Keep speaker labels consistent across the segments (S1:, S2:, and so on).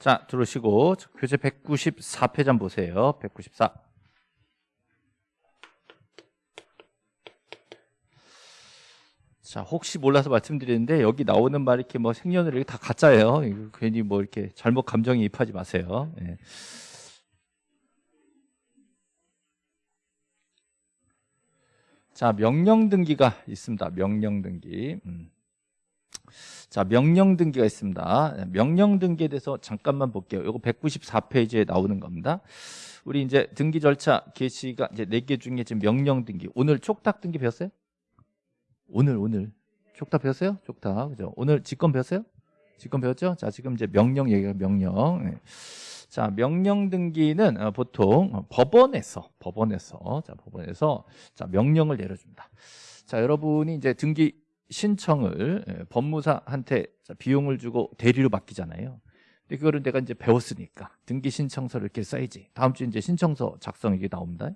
S1: 자, 들어오시고 교재 194페이지 한번 보세요. 194. 자, 혹시 몰라서 말씀드리는데 여기 나오는 말 이렇게 뭐 생년을 이렇게 다 가짜예요. 이거 괜히 뭐 이렇게 잘못 감정에 입하지 마세요. 예. 자, 명령 등기가 있습니다. 명령 등기. 음. 자, 명령 등기가 있습니다. 명령 등기에 대해서 잠깐만 볼게요. 이거 194페이지에 나오는 겁니다. 우리 이제 등기 절차 게시가 이제 4개 중에 지금 명령 등기. 오늘 촉탁 등기 배웠어요? 오늘 오늘 촉탁 배웠어요? 촉탁. 그죠? 오늘 직권 배웠어요? 직권 배웠죠? 자, 지금 이제 명령 얘기가 명령. 네. 자, 명령 등기는 어, 보통 법원에서 법원에서 자, 법원에서 자, 명령을 내려 줍니다. 자, 여러분이 이제 등기 신청을 예, 법무사한테 비용을 주고 대리로 맡기잖아요. 근데 그거를 내가 이제 배웠으니까 등기 신청서를 이렇게 써야지. 다음 주에 이제 신청서 작성 이게 나옵니다.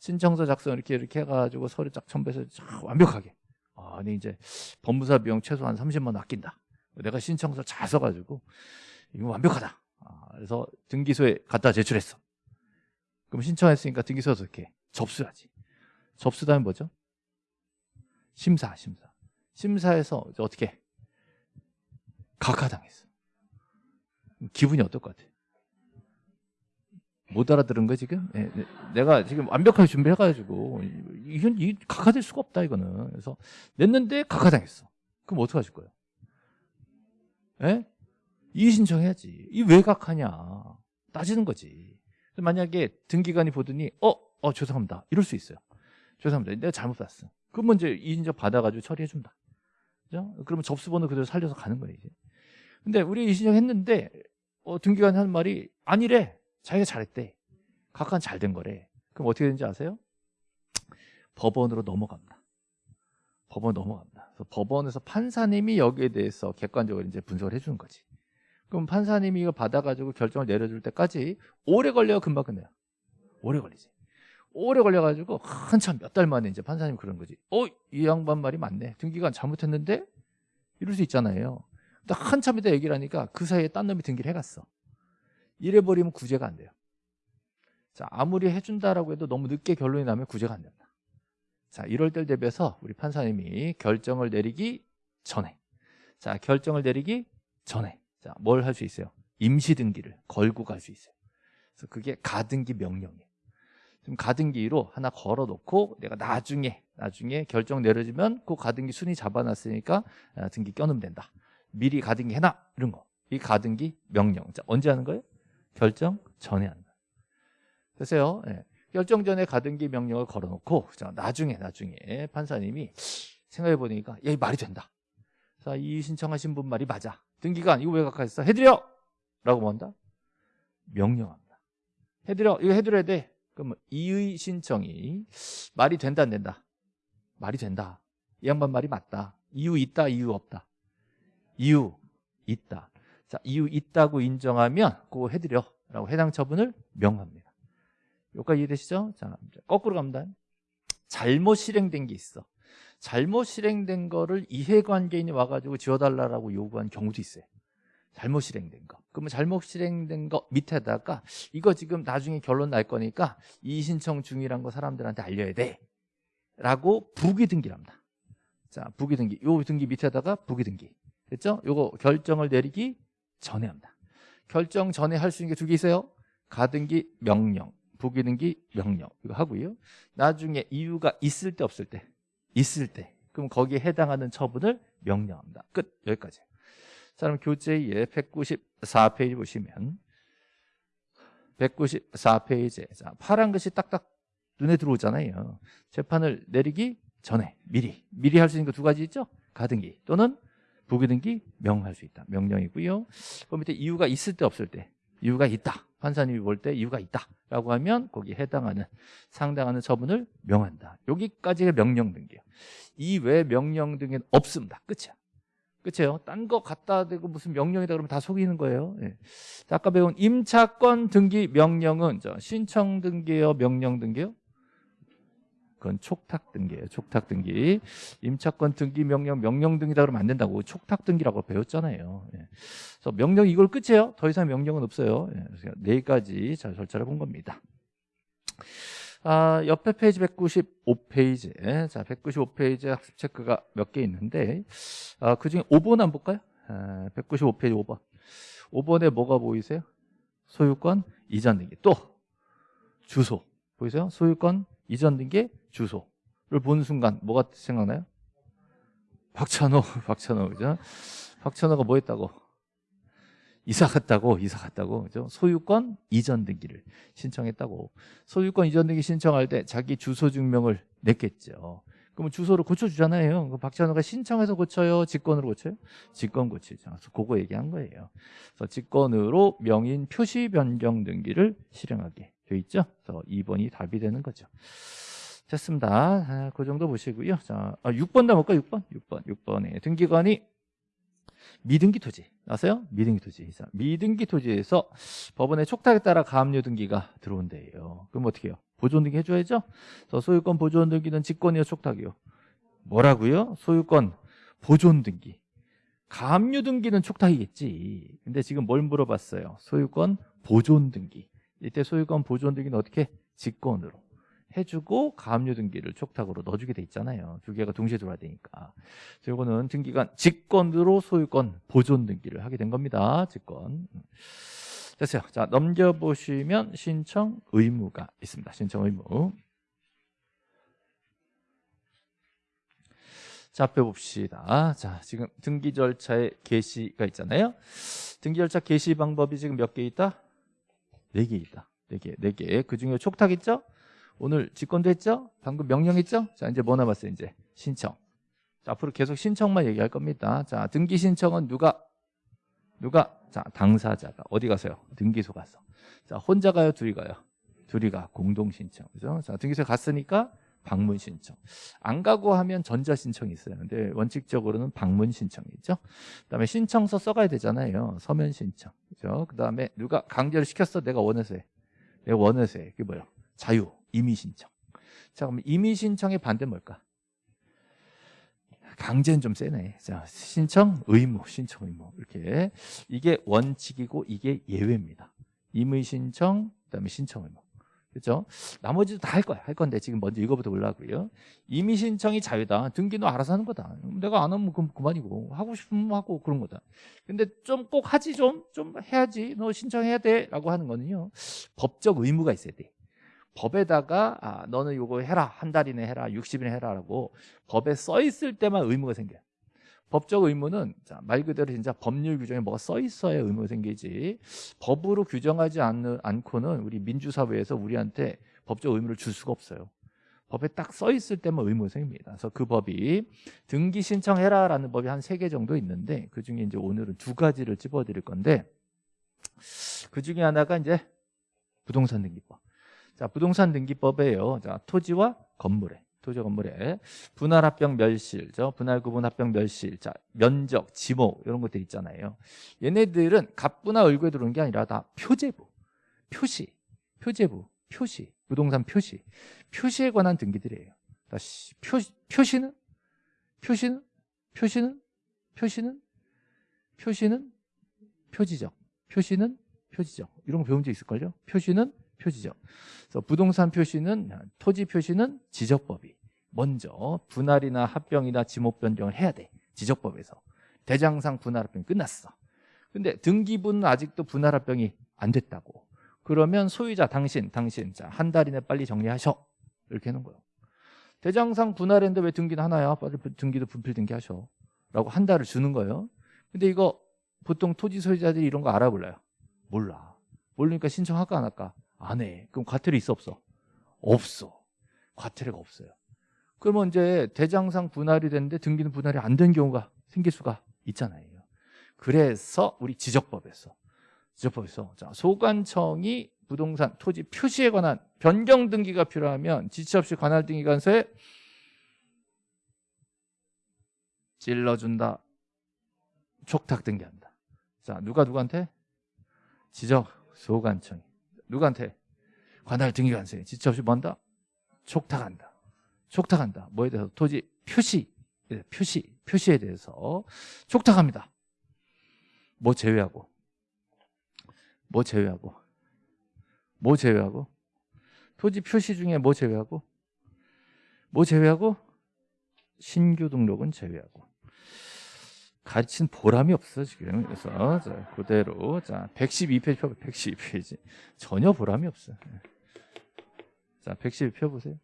S1: 신청서 작성 이렇게 이렇게 해가지고 서류 쫙 첨부해서 쫙 완벽하게. 아, 니 이제 법무사 비용 최소한 30만 원 아낀다. 내가 신청서 잘 써가지고 이거 완벽하다. 아, 그래서 등기소에 갖다 제출했어. 그럼 신청했으니까 등기소에서 이렇게 접수하지. 접수다면 뭐죠? 심사, 심사. 심사에서 어떻게 각하당했어. 기분이 어떨 것 같아? 못 알아들은 거 지금? 네, 네. 내가 지금 완벽하게 준비해가지고 이건 이 각하될 수가 없다 이거는. 그래서 냈는데 각하당했어. 그럼 어떡 하실 거예요? 예? 이의 신청해야지. 이 왜 각하냐? 따지는 거지. 만약에 등기관이 보더니 어, 어 죄송합니다. 이럴 수 있어요. 죄송합니다. 내가 잘못 봤어. 그러면 이제 이인적 받아가지고 처리해준다. 그죠? 그러면 접수번호 그대로 살려서 가는 거예요, 이제. 근데 우리 이신청 했는데, 어, 등기관이 하는 말이 아니래. 자기가 잘했대. 각한 잘 된 거래. 그럼 어떻게 되는지 아세요? 법원으로 넘어갑니다. 법원 넘어갑니다. 그래서 법원에서 판사님이 여기에 대해서 객관적으로 이제 분석을 해주는 거지. 그럼 판사님이 이거 받아가지고 결정을 내려줄 때까지 오래 걸려요, 금방 끝내요. 오래 걸리지. 오래 걸려가지고 한참 몇 달 만에 이제 판사님 그런 거지. 어, 이 양반 말이 맞네. 등기관 잘못했는데 이럴 수 있잖아요. 근데 한참 이다 얘기를 하니까 그 사이에 딴 놈이 등기를 해갔어. 이래버리면 구제가 안 돼요. 자, 아무리 해준다라고 해도 너무 늦게 결론이 나면 구제가 안 된다. 자, 이럴 때 대비해서 우리 판사님이 결정을 내리기 전에 자, 결정을 내리기 전에 자, 뭘 할 수 있어요? 임시 등기를 걸고 갈 수 있어요. 그래서 그게 가등기 명령이에요. 지금 가등기로 하나 걸어놓고 내가 나중에 나중에 결정 내려주면 그 가등기 순위 잡아놨으니까 아, 등기 껴놓으면 된다. 미리 가등기 해놔 이런 거. 이 가등기 명령. 자, 언제 하는 거예요? 결정 전에 하는 거예요. 됐어요? 네. 결정 전에 가등기 명령을 걸어놓고 자, 나중에 나중에 판사님이 생각해 보니까 야, 이 말이 된다. 자, 이 신청하신 분 말이 맞아. 등기관 이거 왜 각하했어? 해드려! 라고 뭐 한다? 명령합니다. 해드려. 이거 해드려야 돼. 그럼 이의 신청이 말이 된다 안 된다? 말이 된다. 이 양반 말이 맞다. 이유 있다 이유 없다. 이유 있다. 자 이유 있다고 인정하면 그거 해드려 라고 해당 처분을 명합니다. 여기까지 이해되시죠? 자 거꾸로 갑니다. 잘못 실행된 게 있어. 잘못 실행된 거를 이해관계인이 와가지고 지워달라고 요구한 경우도 있어요. 잘못 실행된 거. 그러면 잘못 실행된 거 밑에다가 이거 지금 나중에 결론 날 거니까 이신청 중이란 거 사람들한테 알려야 돼. 라고 부기 등기랍니다. 자, 부기 등기. 요 등기 밑에다가 부기 등기. 됐죠? 요거 결정을 내리기 전에 합니다. 결정 전에 할 수 있는 게 두 개 있어요. 가등기 명령, 부기 등기 명령. 이거 하고요. 나중에 이유가 있을 때 없을 때. 있을 때. 그럼 거기에 해당하는 처분을 명령합니다. 끝. 여기까지. 자, 그럼 교재에 194페이지 보시면 194페이지에 자, 파란 것이 딱딱 눈에 들어오잖아요. 재판을 내리기 전에 미리 미리 할 수 있는 거 두 가지 있죠? 가등기 또는 부기등기 명할 수 있다. 명령이고요. 그 밑에 이유가 있을 때 없을 때 이유가 있다. 판사님이 볼 때 이유가 있다라고 하면 거기에 해당하는 상당하는 처분을 명한다. 여기까지가 명령 등기예요. 이외 명령 등기는 없습니다. 끝이야. 그렇죠? 딴 거 갖다 대고 무슨 명령이다 그러면 다 속이는 거예요. 예. 아까 배운 임차권 등기 명령은 저 신청 등기요, 명령 등기요? 그건 촉탁 등기예요. 촉탁 등기. 임차권 등기 명령 명령 등기다 그러면 안 된다고 촉탁 등기라고 배웠잖아요. 예. 그래서 명령 이걸 끝이에요. 더 이상 명령은 없어요. 예. 그래서 네 가지 잘 절차를 본 겁니다. 아, 옆에 페이지 195페이지. 자, 195페이지 학습 체크가 몇 개 있는데, 아, 그 중에 5번 한번 볼까요? 아, 195페이지 5번. 5번에 뭐가 보이세요? 소유권 이전 등기. 또, 주소. 보이세요? 소유권 이전 등기 주소를 본 순간 뭐가 생각나요? 박찬호, 박찬호, 그죠? 박찬호가 뭐 했다고? 이사 갔다고 이사 갔다고 그죠? 소유권 이전 등기를 신청했다고. 소유권 이전 등기 신청할 때 자기 주소 증명을 냈겠죠. 그러면 주소를 고쳐주잖아요. 그 박찬호가 신청해서 고쳐요? 직권으로 고쳐요? 직권 고치죠. 그래서 그거 얘기한 거예요. 그래서 직권으로 명인 표시 변경 등기를 실행하게 돼 있죠. 그래서 2번이 답이 되는 거죠. 됐습니다. 아, 그 정도 보시고요. 자, 아, 6번 남을까 6번? 6번 6번에 등기관이 미등기 토지 아세요? 미등기 토지 자, 미등기 토지에서 법원의 촉탁에 따라 가압류 등기가 들어온대요 그럼 어떻게 해요? 보존 등기 해줘야죠 그래서 소유권 보존 등기는 직권이요 촉탁이요 뭐라고요? 소유권 보존 등기 가압류 등기는 촉탁이겠지 근데 지금 뭘 물어봤어요? 소유권 보존 등기 이때 소유권 보존 등기는 어떻게? 직권으로 해주고 가압류 등기를 촉탁으로 넣어주게 돼 있잖아요. 두 개가 동시에 들어와야 되니까. 이거는 등기관 직권으로 소유권 보존 등기를 하게 된 겁니다. 직권. 됐어요. 자 넘겨보시면 신청 의무가 있습니다. 신청 의무. 자, 앞에 봅시다. 자, 지금 등기 절차의 개시가 있잖아요. 등기 절차 개시 방법이 지금 몇 개 있다? 네 개 있다. 네 개, 네 개. 그 중에 촉탁 있죠? 오늘 직권도 했죠? 방금 명령했죠? 자, 이제 뭐 남았어요, 이제? 신청. 자, 앞으로 계속 신청만 얘기할 겁니다. 자, 등기 신청은 누가? 누가? 자, 당사자가. 어디 가세요? 등기소 가서. 자, 혼자 가요? 둘이 가요? 둘이 가. 공동 신청. 그죠? 자, 등기소에 갔으니까 방문 신청. 안 가고 하면 전자 신청이 있어요. 근데 원칙적으로는 방문 신청이죠. 그다음에 신청서 써가야 되잖아요. 서면 신청. 그죠? 그다음에 누가 강제로 시켰어? 내가 원해서 해. 내가 원해서 해. 그게 뭐예요? 자유. 임의 신청. 자, 그럼 임의 신청의 반대 뭘까? 강제는 좀 세네. 자, 신청 의무, 신청 의무. 이렇게. 이게 원칙이고 이게 예외입니다. 임의 신청, 그다음에 신청 의무. 그렇죠? 나머지도 다 할 거야. 할 건데 지금 먼저 이거부터 올라고요. 임의 신청이 자유다. 등기는 알아서 하는 거다. 내가 안 하면 그럼 그만이고 하고 싶으면 하고 그런 거다. 근데 좀 꼭 하지 좀 좀 해야지. 너 신청해야 돼라고 하는 거는요. 법적 의무가 있어야 돼. 법에다가 아, 너는 이거 해라 한 달 이내 해라 60일에 해라라고 법에 써 있을 때만 의무가 생겨요. 법적 의무는 자, 말 그대로 진짜 법률 규정에 뭐가 써 있어야 의무가 생기지 법으로 규정하지 않는, 않고는 우리 민주사회에서 우리한테 법적 의무를 줄 수가 없어요. 법에 딱 써 있을 때만 의무가 생깁니다. 그래서 그 법이 등기 신청해라 라는 법이 한 세 개 정도 있는데 그 중에 이제 오늘은 두 가지를 찝어드릴 건데 그 중에 하나가 이제 부동산 등기법. 자, 부동산 등기법에요. 자, 토지와 건물에 토지 건물에. 분할 합병 멸실, 저 분할 구분 합병 멸실, 자 면적, 지목 이런 것들 있잖아요. 얘네들은 갑부나 을구에 들어오는 게 아니라 다 표제부, 표시, 표제부, 표시, 부동산 표시, 표시에 관한 등기들이에요. 다시 표 표시는? 표시는? 표시는? 표시는? 표시는? 표지적, 표시는? 표지적. 이런 거 배운 적 있을걸요? 표시는 표지적. 그래서 부동산 표시는 토지 표시는 지적법이 먼저 분할이나 합병이나 지목 변경을 해야 돼. 지적법에서. 대장상 분할 합병이 끝났어. 근데 등기부는 아직도 분할 합병이 안 됐다고. 그러면 소유자 당신, 당신 자, 한 달 이내 빨리 정리하셔. 이렇게 하는 거예요. 대장상 분할했는데 왜 등기는 하나야? 빨리 등기도 분필 등기하셔. 라고 한 달을 주는 거예요. 근데 이거 보통 토지 소유자들이 이런 거 알아 몰라요? 몰라. 모르니까 신청할까 안 할까? 안 해. 그럼 과태료 있어 없어? 없어. 과태료가 없어요. 그러면 이제 대장상 분할이 됐는데 등기는 분할이 안 된 경우가 생길 수가 있잖아요. 그래서 우리 지적법에서 지적법에서 자, 소관청이 부동산 토지 표시에 관한 변경 등기가 필요하면 지체 없이 관할 등기관서에 찔러준다. 촉탁 등기한다. 자, 누가 누구한테? 지적 소관청이. 누구한테? 관할 등기관서에 지체 없이 뭔다? 촉탁한다. 촉탁한다. 뭐에 대해서? 토지 표시, 예, 표시, 표시에 대해서 촉탁합니다. 뭐 제외하고? 뭐 제외하고? 뭐 제외하고? 토지 표시 중에 뭐 제외하고? 뭐 제외하고? 신규 등록은 제외하고. 가르친 보람이 없어 지금. 그래서 자, 그대로 자 112페이지 펴 112페이지. 전혀 보람이 없어. 자 112 펴보세요.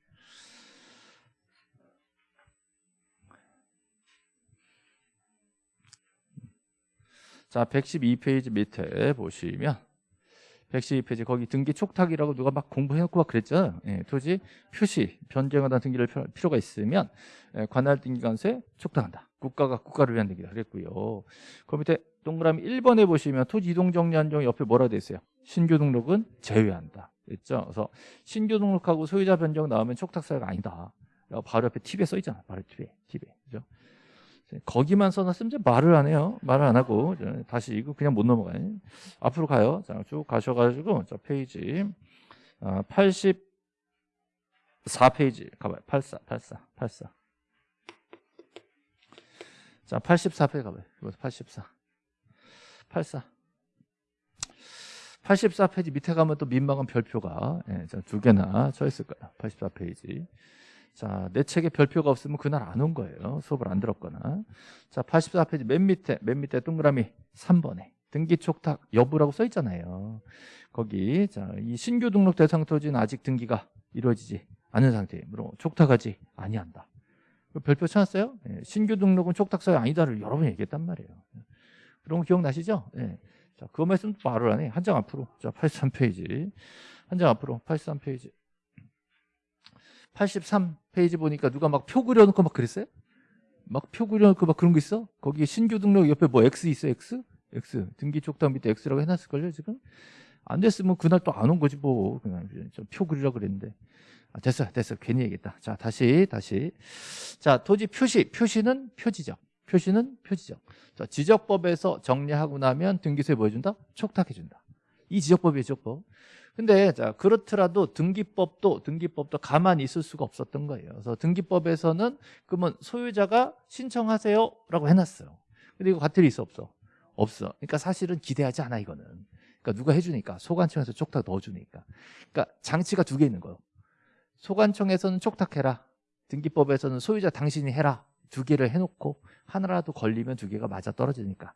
S1: 자 112페이지 밑에 보시면 112페이지. 거기 등기 촉탁이라고 누가 막 공부해놓고 막 그랬죠? 예, 토지 표시 변경하다 등기를 필요가 있으면 예, 관할 등기관세 촉탁한다. 국가가 국가를 위한 등기다. 그랬고요. 그 밑에 동그라미 1번에 보시면 토지 이동 정리 한정 옆에 뭐라 돼 있어요? 신규 등록은 제외한다. 그랬죠? 그래서 신규 등록하고 소유자 변경 나오면 촉탁 사유가 아니다. 바로 옆에 팁에 써 있잖아. 바로 팁에 팁에 거기만 써놨으면 이제 말을 안 해요. 말을 안 하고 다시 이거 그냥 못 넘어가요. 앞으로 가요. 자, 쭉 가셔가지고 자 페이지 아, 84페이지 가봐요. 84, 84, 84. 자, 84페이지 가봐요. 이거 84, 84. 84페이지 밑에 가면 또 민망한 별표가 예, 두 개나 쳐 있을 거예요. 84페이지. 자, 내 책에 별표가 없으면 그날 안 온 거예요. 수업을 안 들었거나. 자, 84페이지 맨 밑에, 맨 밑에 동그라미 3번에 등기 촉탁 여부라고 써 있잖아요. 거기, 자, 이 신규 등록 대상 토지는 아직 등기가 이루어지지 않은 상태이므로 촉탁하지 아니한다. 그 별표 찾았어요? 예, 신규 등록은 촉탁사유 아니다를 여러 번 얘기했단 말이에요. 그런 거 기억나시죠? 예. 자, 그거 말씀 안 해. 한장 앞으로. 자, 83페이지. 한 장 앞으로. 83페이지. 83페이지 보니까 누가 막 표 그려놓고 막 그랬어요? 막 표 그려놓고 막 그런 거 있어? 거기 신규 등록 옆에 뭐 X 있어 X? X. 등기 촉탁 밑에 X라고 해놨을걸요 지금? 안 됐으면 그날 또 안 온 거지 뭐. 그냥 표 그리라 그랬는데. 아, 됐어 됐어. 괜히 얘기했다. 자 다시 다시. 자 토지 표시. 표시는 표지적. 표시는 표지적. 자, 지적법에서 정리하고 나면 등기소에 뭐 해준다? 촉탁해준다. 이 지적법이에요 지적법 근데 자 그렇더라도 등기법도 등기법도 가만히 있을 수가 없었던 거예요. 그래서 등기법에서는 그러면 소유자가 신청하세요라고 해놨어요. 근데 이거 과태료 있어 없어? 없어. 그러니까 사실은 기대하지 않아 이거는. 그러니까 누가 해주니까 소관청에서 촉탁 넣어주니까. 그러니까 장치가 두 개 있는 거예요. 소관청에서는 촉탁해라. 등기법에서는 소유자 당신이 해라. 두 개를 해놓고 하나라도 걸리면 두 개가 맞아 떨어지니까.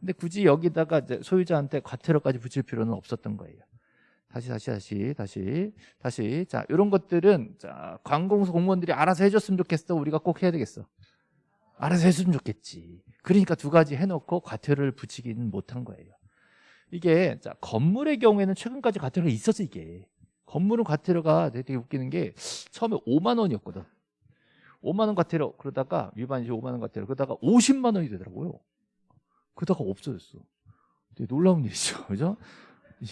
S1: 근데 굳이 여기다가 소유자한테 과태료까지 붙일 필요는 없었던 거예요. 다시 다시 다시 다시 다시. 자 이런 것들은 자 관공서 공무원들이 알아서 해줬으면 좋겠어. 우리가 꼭 해야 되겠어. 알아서 해줬으면 좋겠지. 그러니까 두 가지 해놓고 과태료를 붙이기는 못한 거예요. 이게 자 건물의 경우에는 최근까지 과태료가 있었어 이게. 건물은 과태료가 되게 웃기는 게 처음에 5만 원이었거든. 5만 원 과태료 그러다가 위반 시 5만 원 과태료. 그러다가 50만 원이 되더라고요. 그러다가 없어졌어. 놀라운 일이죠. 그죠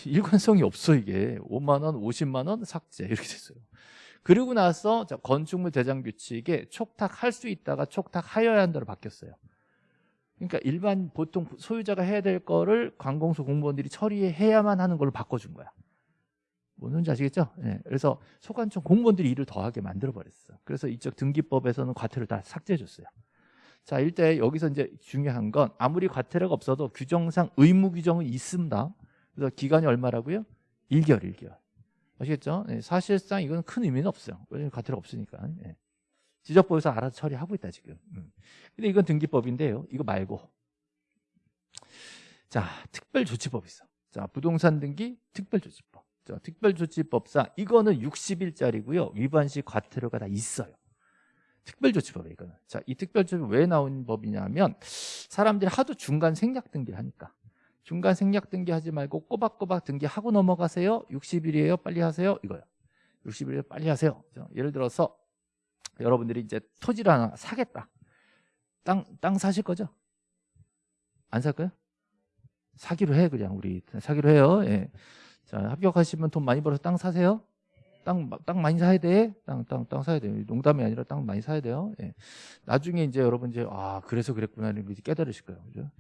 S1: 일관성이 없어 이게 5만 원, 50만 원 삭제 이렇게 됐어요. 그리고 나서 건축물 대장 규칙에 촉탁할 수 있다가 촉탁하여야 한다로 바뀌었어요. 그러니까 일반 보통 소유자가 해야 될 거를 관공서 공무원들이 처리해야만 하는 걸로 바꿔준 거야. 뭔지 아시겠죠? 네. 그래서 소관청 공무원들이 일을 더하게 만들어 버렸어. 그래서 이쪽 등기법에서는 과태료 다 삭제해 줬어요. 자, 일대 여기서 이제 중요한 건 아무리 과태료가 없어도 규정상 의무 규정은 있습니다. 그래서 기간이 얼마라고요? 1개월, 1개월. 아시겠죠? 네, 사실상 이건 큰 의미는 없어요. 왜냐면 과태료 없으니까. 네. 지적법에서 알아서 처리하고 있다, 지금. 음. 근데 이건 등기법인데요. 이거 말고. 자, 특별조치법 있어. 자, 부동산 등기 특별조치법. 자, 특별조치법상 이거는 60일짜리고요. 위반 시 과태료가 다 있어요. 특별조치법에 이거는. 자, 이 특별조치법 왜 나온 법이냐면 사람들이 하도 중간 생략 등기를 하니까. 중간 생략 등기하지 말고 꼬박꼬박 등기하고 넘어가세요 60일이에요 빨리 하세요 이거요 60일에 빨리 하세요 예를 들어서 여러분들이 이제 토지를 하나 사겠다 땅, 땅 사실 거죠? 안살 거예요? 사기로 해 그냥 우리 사기로 해요 예. 자 합격하시면 돈 많이 벌어서 땅 사세요 땅, 땅 많이 사야 돼. 땅, 땅, 땅 사야 돼요. 농담이 아니라 땅 많이 사야 돼요. 예. 나중에 이제 여러분 이제, 아, 그래서 그랬구나. 거 깨달으실 거예요. 그죠?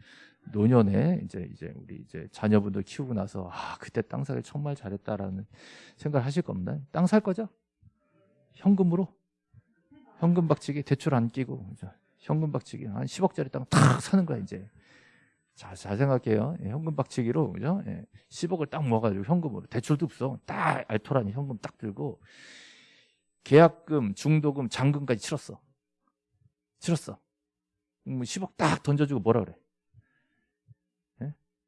S1: 노년에 이제 이제 우리 이제 자녀분들 키우고 나서 아 그때 땅 사기 정말 잘했다라는 생각을 하실 겁니다. 땅 살 거죠? 현금으로? 현금 박치기 대출 안 끼고? 현금 박치기 한 10억짜리 땅 탁 사는 거야 이제. 자, 잘 생각해요. 예, 현금 박치기로 그죠? 예, 10억을 딱 모아가지고 현금으로 대출도 없어. 딱 알토라니 현금 딱 들고 계약금, 중도금, 잔금까지 치렀어. 치렀어. 음, 10억 딱 던져주고 뭐라 그래?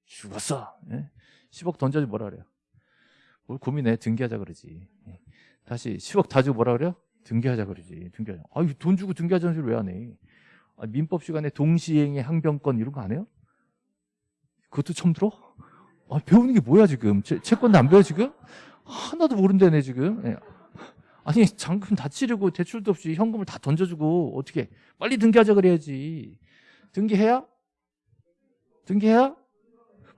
S1: 예? 죽었어. 예? 10억 던져주고 뭐라 그래요? 뭘 고민해? 등기하자 그러지. 예. 다시 10억 다 주고 뭐라 그래요? 등기하자 그러지. 등기하자. 아, 돈 주고 등기하자는 소리 왜안 해? 아, 민법 시간에 동시행의 항변권 이런 거 안 해요? 그것도 처음 들어? 아, 배우는 게 뭐야 지금? 채, 채권도 안 배워 지금? 하나도 모른다네 지금. 예. 아니 잔금 다 치르고 대출도 없이 현금을 다 던져주고 어떻게 빨리 등기하자 그래야지. 등기해야? 등기해야?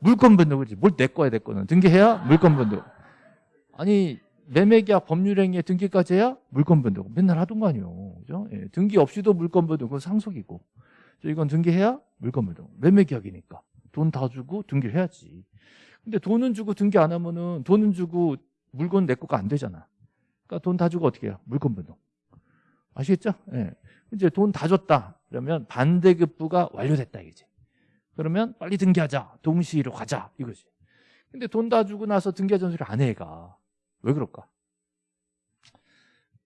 S1: 물건 변동 그지? 뭘 내 거야 내 거는 등기해야 물건 변동. 아니 매매계약 법률행위에 등기까지 해야 물건 변동. 맨날 하던 거 아니에요. 그죠? 예, 등기 없이도 물건 변동 그건 상속이고. 이건 등기해야 물건 변동. 매매계약이니까 돈 다 주고 등기를 해야지. 근데 돈은 주고 등기 안 하면은 돈은 주고 물건 내 거가 안 되잖아. 그러니까 돈 다 주고 어떻게 해요? 물건 변동. 아시겠죠? 예. 이제 돈 다 줬다. 그러면 반대급부가 완료됐다 이거지. 그러면 빨리 등기하자. 동시로 가자. 이거지. 근데 돈 다 주고 나서 등기하 전소리 안 해, 얘가. 왜 그럴까?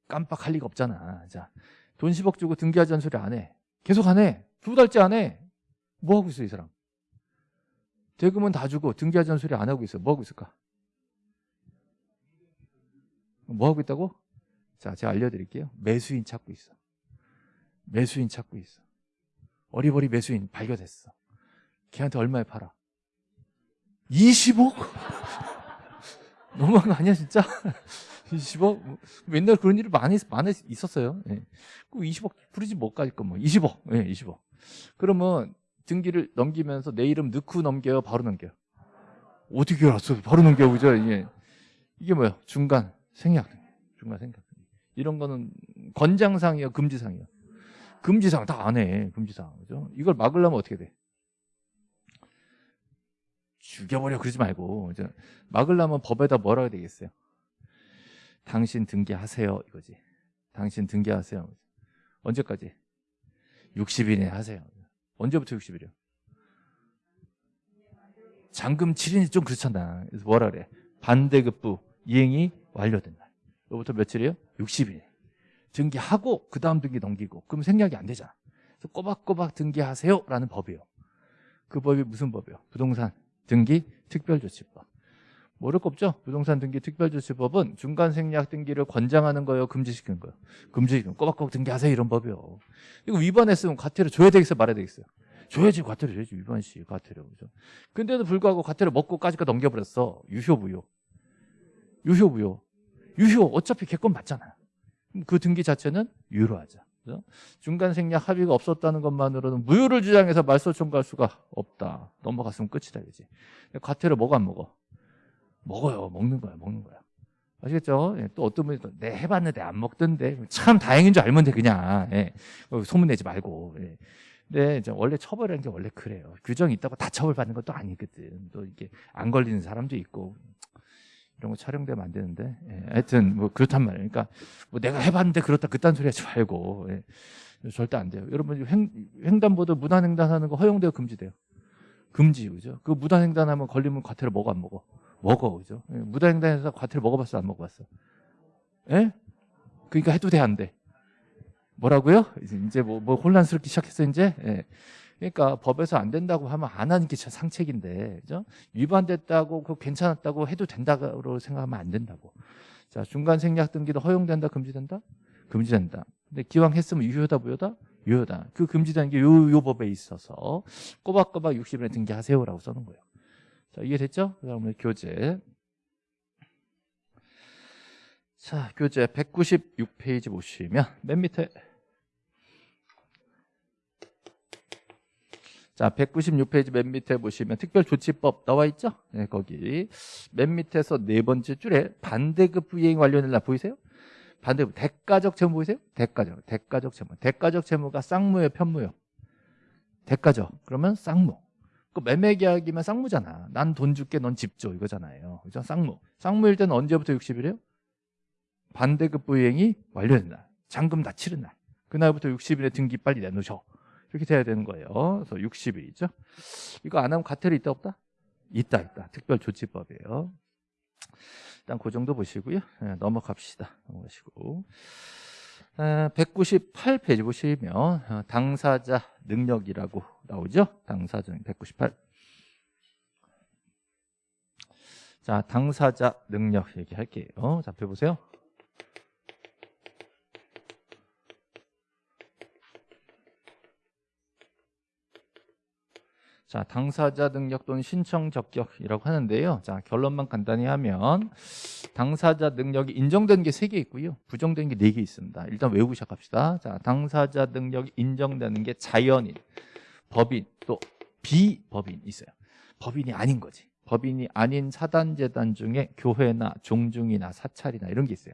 S1: 깜빡할 리가 없잖아. 자, 돈 10억 주고 등기하 전소리 안 해. 계속 안 해. 두 달째 안 해. 뭐 하고 있어, 이 사람? 대금은 다 주고 등기하 전소리 안 하고 있어. 뭐 하고 있을까? 뭐 하고 있다고? 자, 제가 알려드릴게요. 매수인 찾고 있어. 매수인 찾고 있어. 어리버리 매수인 발견했어. 걔한테 얼마에 팔아? 20억? 너무한 거 아니야, 진짜? 20억? 맨날 그런 일이 많이, 많이 있었어요. 예. 그 20억 부르지 뭐까지 거 뭐. 20억. 예, 20억. 그러면 등기를 넘기면서 내 이름 넣고 넘겨요? 바로 넘겨요? 어떻게 알았어? 바로 넘겨, 그죠? 이게, 이게 뭐야? 중간 생략. 중간 생략. 이런 거는 권장상이요, 금지상이요? 금지상 다 안 해. 금지상. 그죠? 이걸 막으려면 어떻게 돼? 죽여버려 그러지 말고 막으려면 법에다 뭐라 해야 되겠어요? 당신 등기하세요 이거지. 당신 등기하세요. 언제까지? 60일에 하세요. 언제부터 60일이요? 잔금 7일이 좀 그렇잖아. 그래서 뭐라 그래? 반대급부 이행이 완료된 날. 그부터 며칠이에요? 60일. 등기하고 그 다음 등기 넘기고 그럼 생략이 안 되잖아. 그래서 꼬박꼬박 등기하세요라는 법이에요. 그 법이 무슨 법이에요? 부동산 등기 특별조치법. 모를 거 없죠? 부동산 등기 특별조치법은 중간 생략 등기를 권장하는 거예요? 금지시키는 거예요? 금지시키는 꼬박꼬박 등기하세요 이런 법이요. 이거 위반했으면 과태료 줘야 되겠어요? 말아야 되겠어요? 줘야지 과태료 줘야지 위반시 과태료 그죠? 근데도 불구하고 과태료 먹고까지가 넘겨버렸어. 유효부요. 유효부요. 유효 어차피 개건 맞잖아. 그 등기 자체는 유효하자. 그죠? 중간 생략 합의가 없었다는 것만으로는 무효를 주장해서 말소 청구할 수가 없다. 넘어갔으면 끝이다, 이지 과태료 먹어 안 먹어? 먹어요. 먹는 거야, 먹는 거야. 아시겠죠? 예, 또 어떤 분이 또, 내 해봤는데 안 먹던데. 참 다행인 줄 알면 돼, 그냥. 예. 소문내지 말고. 예. 근데 이제 원래 처벌이라는 게 원래 그래요. 규정이 있다고 다 처벌받는 것도 아니거든. 또 이게 안 걸리는 사람도 있고. 이런 거 촬영되면 안 되는데 예, 하여튼 뭐 그렇단 말이에요. 그러니까 뭐 내가 해봤는데 그렇다 그딴 소리 하지 말고 예, 절대 안 돼요. 여러분 횡, 횡단보도 무단횡단하는 거 허용돼요, 금지돼요? 금지 그죠? 그 무단횡단하면 걸리면 과태료 먹어 안 먹어? 먹어 그죠? 예, 무단횡단해서 과태료 먹어봤어 안 먹어봤어? 예? 그러니까 해도 돼 안 돼? 뭐라고요? 이제 뭐, 뭐 혼란스럽기 시작했어 이제. 예. 그러니까 법에서 안 된다고 하면 안 하는 게 상책인데, 그죠? 위반됐다고, 그 괜찮았다고 해도 된다고 생각하면 안 된다고. 자, 중간 생략 등기도 허용된다, 금지된다? 금지된다. 근데 기왕 했으면 유효다, 무효다? 유효다. 그 금지되는 게 요, 요 법에 있어서 꼬박꼬박 60일에 등기하세요라고 써놓은 거예요. 자, 이해됐죠? 그 다음에 교재. 자, 교재 196페이지 보시면 맨 밑에 자, 196페이지 맨 밑에 보시면 특별조치법 나와 있죠? 네, 거기 맨 밑에서 네 번째 줄에 반대급 부이행 완료된 날 보이세요? 반대급 대가적 채무 보이세요? 대가적, 대가적 채무. 대가적 채무가 쌍무예요, 편무요? 대가적. 그러면 쌍무. 그 매매 계약이면 쌍무잖아. 난 돈 줄게, 넌 집 줘. 이거잖아요. 그죠? 쌍무. 쌍무일 때는 언제부터 60일이에요? 반대급 부이행이 완료된 날. 잔금 다 치른 날. 그날부터 60일에 등기 빨리 내놓으셔. 이렇게 돼야 되는 거예요. 그래서 60일이죠. 이거 안 하면 과태료 있다 없다? 있다 있다. 특별조치법이에요. 일단 그 정도 보시고요. 네, 넘어갑시다. 넘어가시고. 198페이지 보시면 어, 당사자 능력이라고 나오죠. 당사자 198. 자, 당사자 능력 얘기할게요. 자, 펴보세요. 자, 당사자 능력 또는 신청 적격이라고 하는데요. 자, 결론만 간단히 하면 당사자 능력이 인정된 게 세 개 있고요. 부정된 게 네 개 있습니다. 일단 외우고 시작합시다. 자, 당사자 능력이 인정되는 게 자연인, 법인, 또 비법인 있어요. 법인이 아닌 거지. 법인이 아닌 사단재단 중에 교회나 종중이나 사찰이나 이런 게 있어요.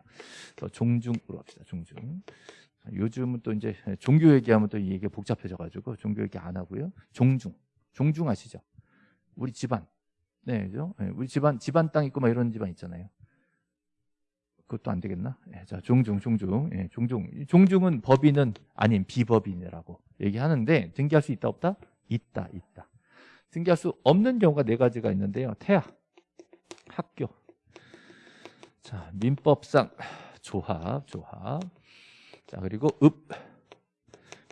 S1: 또 종중으로 합시다. 종중. 요즘은 또 이제 종교 얘기하면 또 이게 복잡해져가지고 종교 얘기 안 하고요. 종중. 종중 아시죠? 우리 집안. 네, 그죠? 네, 우리 집안, 집안 땅 있고 막 이런 집안 있잖아요. 그것도 안 되겠나? 네, 자, 종중, 종중. 네, 종중. 종중은 법인은 아닌 비법인이라고 얘기하는데 등기할 수 있다, 없다? 있다, 있다. 등기할 수 없는 경우가 네 가지가 있는데요. 태아, 학교. 자, 민법상 조합, 조합. 자, 그리고 읍,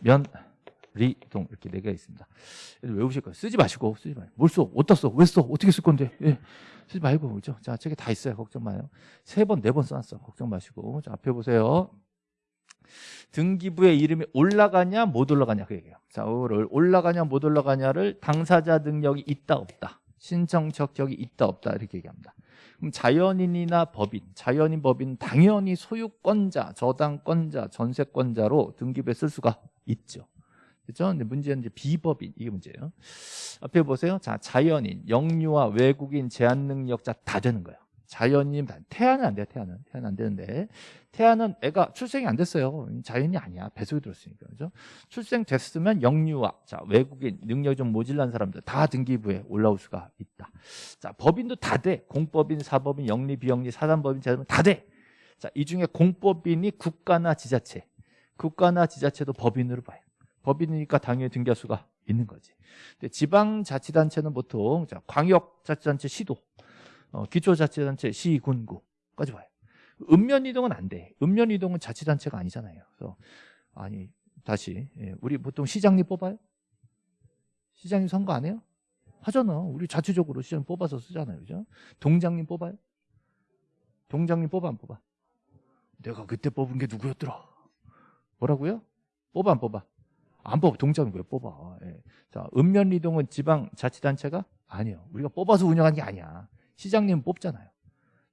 S1: 면, 리동 이렇게 네 개가 있습니다. 외우실 거예요. 쓰지 마시고 쓰지 마요. 뭘 써? 어디다 써? 왜 써? 어떻게 쓸 건데? 예. 쓰지 말고 그죠? 자, 책에 다 있어요. 걱정 마요. 세 번, 네 번 써놨어. 걱정 마시고. 자, 앞에 보세요. 등기부의 이름이 올라가냐 못 올라가냐 그 얘기예요. 자, 오를 올라가냐 못 올라가냐를 당사자 능력이 있다 없다. 신청 적격이 있다 없다 이렇게 얘기합니다. 그럼 자연인이나 법인, 자연인 법인 당연히 소유권자, 저당권자, 전세권자로 등기부에 쓸 수가 있죠. 그죠? 문제는 이제 비법인 이게 문제예요. 앞에 보세요. 자, 자연인, 영유아, 외국인, 제한 능력자 다 되는 거예요. 자연인, 태아는 안 돼요. 태아는 태아는 안 되는데 태아는 애가 출생이 안 됐어요. 자연이 아니야. 배속이 들었으니까 그죠? 출생 됐으면 영유아, 자 외국인, 능력이 좀 모질란 사람들 다 등기부에 올라올 수가 있다. 자, 법인도 다 돼. 공법인, 사법인, 영리, 비영리, 사단법인, 재단법인 다 돼. 자, 이 중에 공법인이 국가나 지자체, 국가나 지자체도 법인으로 봐요. 법인이니까 당연히 등기할 수가 있는 거지. 근데 지방자치단체는 보통 자, 광역자치단체 시도, 어, 기초자치단체 시군구까지 봐요. 읍면 이동은 안 돼. 읍면 이동은 자치단체가 아니잖아요. 그래서 아니 다시 예, 우리 보통 시장님 뽑아요? 시장님 선거 안 해요? 하잖아. 우리 자체적으로 시장 뽑아서 쓰잖아요. 그죠? 동장님 뽑아요? 동장님 뽑아 안 뽑아? 내가 그때 뽑은 게 누구였더라? 뭐라고요? 뽑아 안 뽑아? 안 뽑아. 동작은 왜 뽑아? 예. 자, 읍면리동은 지방자치단체가 아니에요. 우리가 뽑아서 운영하는 게 아니야. 시장님 뽑잖아요.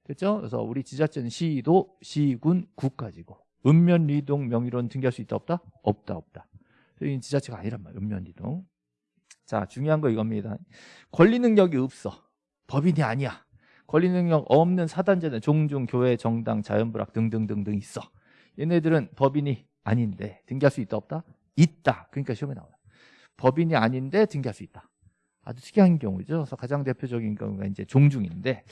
S1: 됐죠? 그래서 우리 지자체는 시도, 시군, 구까지고 읍면리동 명의로는 등기할 수 있다 없다? 없다 없다. 여기 지자체가 아니란 말이에요. 읍면리동. 자, 중요한 거 이겁니다. 권리 능력이 없어. 법인이 아니야. 권리 능력 없는 사단제는 종중, 교회, 정당, 자연불학 등등등등 있어. 얘네들은 법인이 아닌데 등기할 수 있다 없다? 있다. 그러니까 시험에 나와요. 법인이 아닌데 등기할 수 있다. 아주 특이한 경우죠. 그래서 가장 대표적인 경우가 이제 종중인데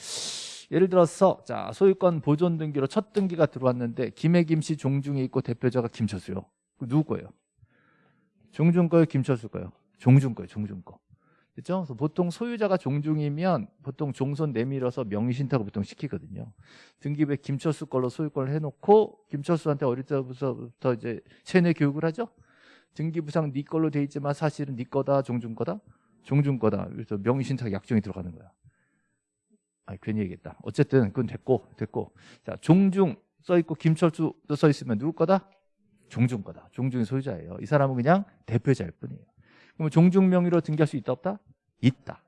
S1: 예를 들어서 자 소유권 보존 등기로 첫 등기가 들어왔는데 김해 김 씨 종중이 있고 대표자가 김철수요. 그 누구 거예요? 종중 거예요? 김철수 거예요? 종중 거예요. 종중 거. 그렇죠? 그래서 보통 소유자가 종중이면 보통 종손 내밀어서 명의신탁을 보통 시키거든요. 등기부에 김철수 걸로 소유권을 해놓고 김철수한테 어릴 때부터 이제 세뇌 교육을 하죠. 등기부상 네 걸로 돼 있지만 사실은 네 거다 종중 거다? 종중 거다. 그래서 명의신탁 약정이 들어가는 거야. 아 괜히 얘기했다. 어쨌든 그건 됐고 됐고. 자 종중 써 있고 김철수도 써 있으면 누구 거다? 종중 거다. 종중의 소유자예요. 이 사람은 그냥 대표자일 뿐이에요. 그러면 종중 명의로 등기할 수 있다 없다? 있다.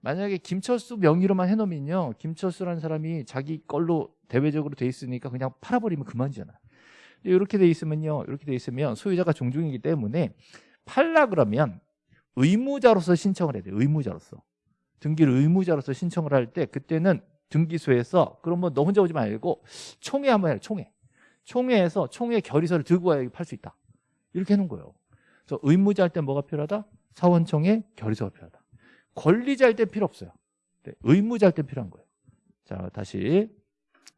S1: 만약에 김철수 명의로만 해놓으면요. 김철수라는 사람이 자기 걸로 대외적으로 돼 있으니까 그냥 팔아버리면 그만이잖아 이렇게 돼 있으면요. 이렇게 돼 있으면 소유자가 종중이기 때문에 팔라 그러면 의무자로서 신청을 해야 돼요. 의무자로서. 등기를 의무자로서 신청을 할 때 그때는 등기소에서 그러면 너 혼자 오지 말고 총회 한번 해요. 총회. 총회에서 총회 결의서를 들고 와야 팔 수 있다. 이렇게 해놓은 거예요. 그래서 의무자 할 때 뭐가 필요하다? 사원총회 결의서가 필요하다. 권리자 할 때 필요 없어요. 네, 의무자 할 때 필요한 거예요. 자 다시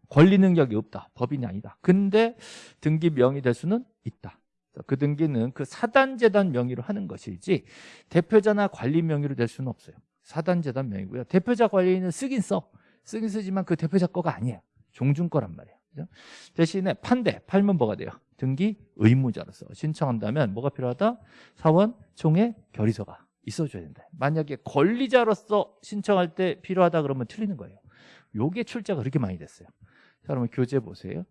S1: 권리 능력이 없다. 법인이 아니다. 근데 등기 명의 될 수는 있다. 그 등기는 그 사단재단 명의로 하는 것이지 대표자나 관리 명의로 될 수는 없어요. 사단재단 명의고요. 대표자 관리는 쓰긴 써. 쓰긴 쓰지만 그 대표자 거가 아니에요. 종중 거란 말이에요. 그죠? 대신에 판대, 팔면 뭐가 돼요? 등기 의무자로서 신청한다면 뭐가 필요하다? 사원 총회 결의서가 있어줘야 된다. 만약에 권리자로서 신청할 때 필요하다 그러면 틀리는 거예요. 요게 출제가 그렇게 많이 됐어요. 자, 그러면 교재 보세요.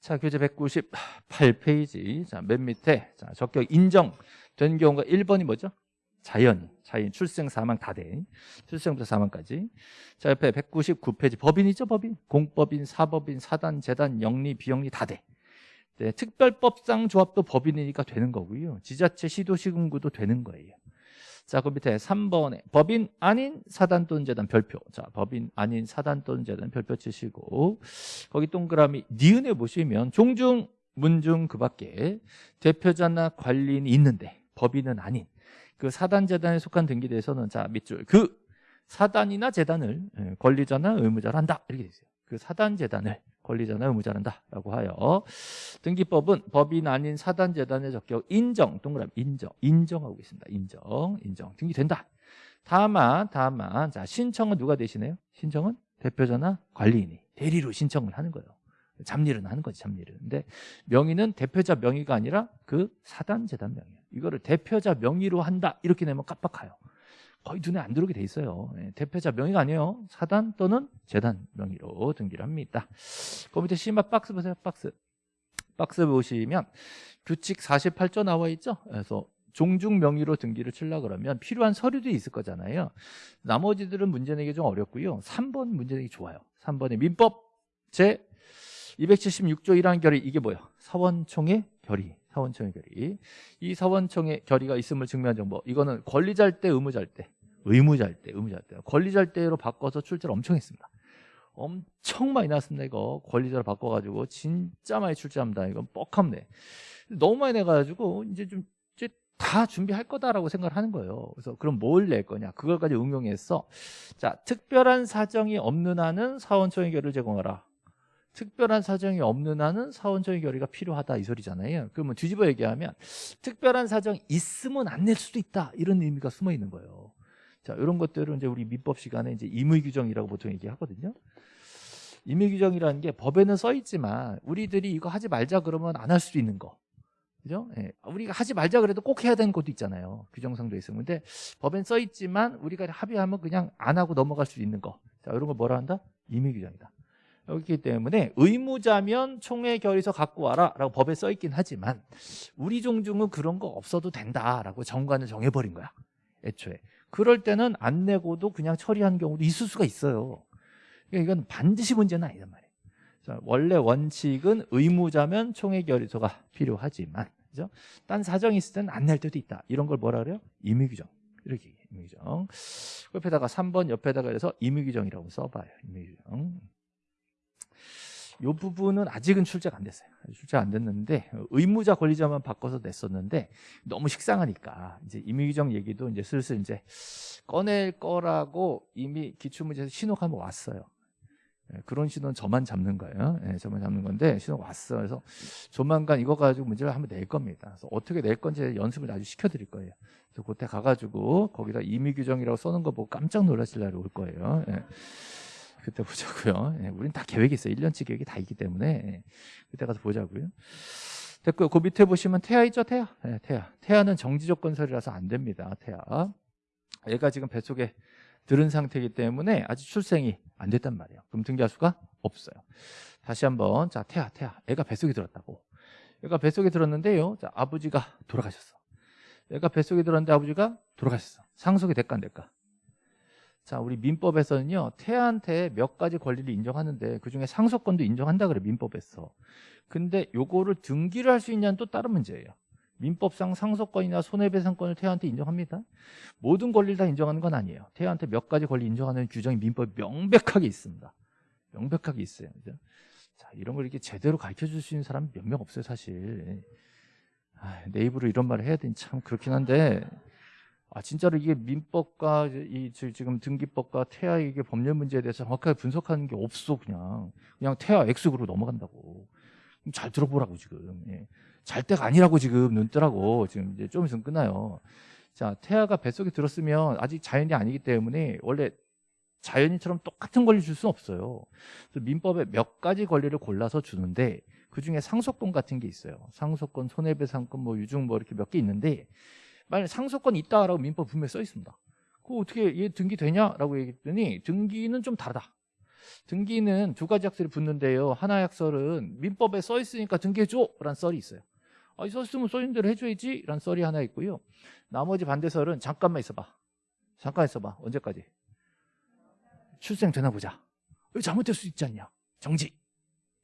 S1: 자, 교재 198페이지. 자, 맨 밑에 자, 적격 인정된 경우가 1번이 뭐죠? 자연이, 자연, 출생, 사망 다 돼. 출생부터 사망까지. 자, 옆에 199페이지 법인이죠, 법인. 공법인, 사법인, 사단, 재단, 영리, 비영리 다 돼. 네, 특별법상 조합도 법인이니까 되는 거고요. 지자체, 시도, 시군구도 되는 거예요. 자, 그 밑에 3번에 법인 아닌 사단 또는 재단 별표. 자, 법인 아닌 사단 또는 재단 별표 치시고 거기 동그라미 니은에 보시면 종중, 문중 그 밖에 대표자나 관리인이 있는데 법인은 아닌 그 사단 재단에 속한 등기대에서는 자, 밑줄 그 사단이나 재단을 예, 권리자나 의무자로 한다. 이렇게 돼 있어요. 그 사단 재단을 권리자나 의무자란다라고 하여 등기법은 법인 아닌 사단 재단의 적격 인정 동그라미 인정 인정하고 있습니다. 인정 인정 등기된다. 다만 다만 자 신청은 누가 대신해요? 신청은 대표자나 관리인이 대리로 신청을 하는 거예요. 잡일은 하는 거지 잡일은. 근데 명의는 대표자 명의가 아니라 그 사단 재단 명의예요. 이거를 대표자 명의로 한다 이렇게 내면 깜빡해요. 거의 눈에 안 들어오게 돼 있어요. 예, 대표자 명의가 아니에요. 사단 또는 재단 명의로 등기를 합니다. 그 밑에 심화 박스 보세요. 박스. 박스 보시면 규칙 48조 나와 있죠. 그래서 종중 명의로 등기를 칠라 그러면 필요한 서류들이 있을 거잖아요. 나머지들은 문제 내기 좀 어렵고요. 3번 문제 내기 좋아요. 3번에 민법 제 276조 1항 결의 이게 뭐예요? 사원총회 결의. 사원총회 결의. 이 사원총회 결의가 있음을 증명한 정보. 이거는 권리자일 때, 의무자일 때. 의무자일 때, 의무자일 때. 권리자일 때로 바꿔서 출제를 엄청 했습니다. 엄청 많이 나왔습니다. 이거 권리자로 바꿔가지고 진짜 많이 출제합니다. 이건 뻑합네. 너무 많이 내가지고 이제 좀 다 준비할 거다라고 생각을 하는 거예요. 그래서 그럼 뭘 낼 거냐? 그걸까지 응용해서 자 특별한 사정이 없는 한은 사원총회 결의를 제공하라. 특별한 사정이 없는 한은 사원적인 결의가 필요하다 이 소리잖아요. 그러면 뒤집어 얘기하면 특별한 사정 있으면 안 낼 수도 있다 이런 의미가 숨어 있는 거예요. 자 이런 것들은 이제 우리 민법 시간에 이제 임의 규정이라고 보통 얘기하거든요. 임의 규정이라는 게 법에는 써 있지만 우리들이 이거 하지 말자 그러면 안 할 수도 있는 거. 그죠? 예. 우리가 하지 말자 그래도 꼭 해야 되는 것도 있잖아요. 규정상도 있으면. 근데 법엔 써 있지만 우리가 합의하면 그냥 안 하고 넘어갈 수 있는 거. 자, 이런 걸 뭐라 한다? 임의 규정이다. 그렇기 때문에 의무자면 총회 결의서 갖고 와라 라고 법에 써 있긴 하지만 우리 종중은 그런 거 없어도 된다라고 정관을 정해버린 거야 애초에. 그럴 때는 안 내고도 그냥 처리한 경우도 있을 수가 있어요. 그러니까 이건 반드시 문제는 아니단 말이에요. 원래 원칙은 의무자면 총회 결의서가 필요하지만 그죠? 딴 사정이 있을 때는 안 낼 때도 있다. 이런 걸 뭐라 그래요? 임의규정. 이렇게 임의규정. 옆에다가 3번 옆에다가 그래서 임의규정이라고 써봐요 임의규정 이 부분은 아직은 출제가 안 됐어요. 출제가 안 됐는데 의무자 권리자만 바꿔서 냈었는데 너무 식상하니까 이제 임의규정 얘기도 이제 슬슬 이제 꺼낼 거라고 이미 기출문제에서 신호가 한번 왔어요. 예, 그런 신호는 저만 잡는 거예요. 예, 저만 잡는 건데 신호가 왔어. 그래서 조만간 이거 가지고 문제를 한번 낼 겁니다. 그래서 어떻게 낼 건지 연습을 아주 시켜드릴 거예요. 그래서 그때 가가지고 거기다 임의규정이라고 써는 거 보고 깜짝 놀라실 날이 올 거예요. 예. 그때 보자고요. 예, 우린 다 계획이 있어요. 1년치 계획이 다 있기 때문에 예, 그때 가서 보자고요. 됐고요. 그 밑에 보시면 태아 있죠? 태아. 예, 태아. 태아는 정지 조건설이라서 안 됩니다. 태아. 얘가 지금 뱃속에 들은 상태이기 때문에 아직 출생이 안 됐단 말이에요. 그럼 등기할 수가 없어요. 다시 한번 자 태아 태아 애가 뱃속에 들었다고. 애가 뱃속에 들었는데요. 자 아버지가 돌아가셨어. 애가 뱃속에 들었는데 아버지가 돌아가셨어. 상속이 될까 안 될까? 자, 우리 민법에서는요, 태아한테 몇 가지 권리를 인정하는데 그 중에 상속권도 인정한다 그래, 민법에서. 근데 요거를 등기를 할 수 있냐는 또 다른 문제예요. 민법상 상속권이나 손해배상권을 태아한테 인정합니다. 모든 권리를 다 인정하는 건 아니에요. 태아한테 몇 가지 권리 인정하는 규정이 민법에 명백하게 있습니다. 명백하게 있어요. 그죠? 자, 이런 걸 이렇게 제대로 가르쳐 줄 수 있는 사람 몇 명 없어요, 사실. 아, 내 입으로 이런 말을 해야 되니 참 그렇긴 한데 아 진짜로 이게 민법과 이 지금 등기법과 태아 이게 법률 문제에 대해서 정확하게 분석하는 게 없어 그냥 그냥 태아 X그로 넘어간다고 잘 들어보라고 지금 예. 잘 때가 아니라고 지금 눈 뜨라고 지금 이제 좀 있으면 끝나요. 자, 태아가 뱃속에 들었으면 아직 자연이 아니기 때문에 원래 자연인처럼 똑같은 권리 줄 수는 없어요. 그래서 민법에 몇 가지 권리를 골라서 주는데 그 중에 상속권 같은 게 있어요. 상속권, 손해배상권, 뭐 유증 뭐 이렇게 몇 개 있는데 만약 상속권 있다라고 민법 분명히 써 있습니다. 그거 어떻게 얘 등기 되냐라고 얘기했더니 등기는 좀 다르다. 등기는 두 가지 약설이 붙는데요. 하나 약설은 민법에 써 있으니까 등기해줘 라는 썰이 있어요. 아, 써 있으면 써 있는 대로 해줘야지 라는 썰이 하나 있고요. 나머지 반대설은 잠깐만 있어봐. 잠깐 있어봐. 언제까지? 출생 되나 보자. 왜 잘못될 수 있지 않냐? 정지.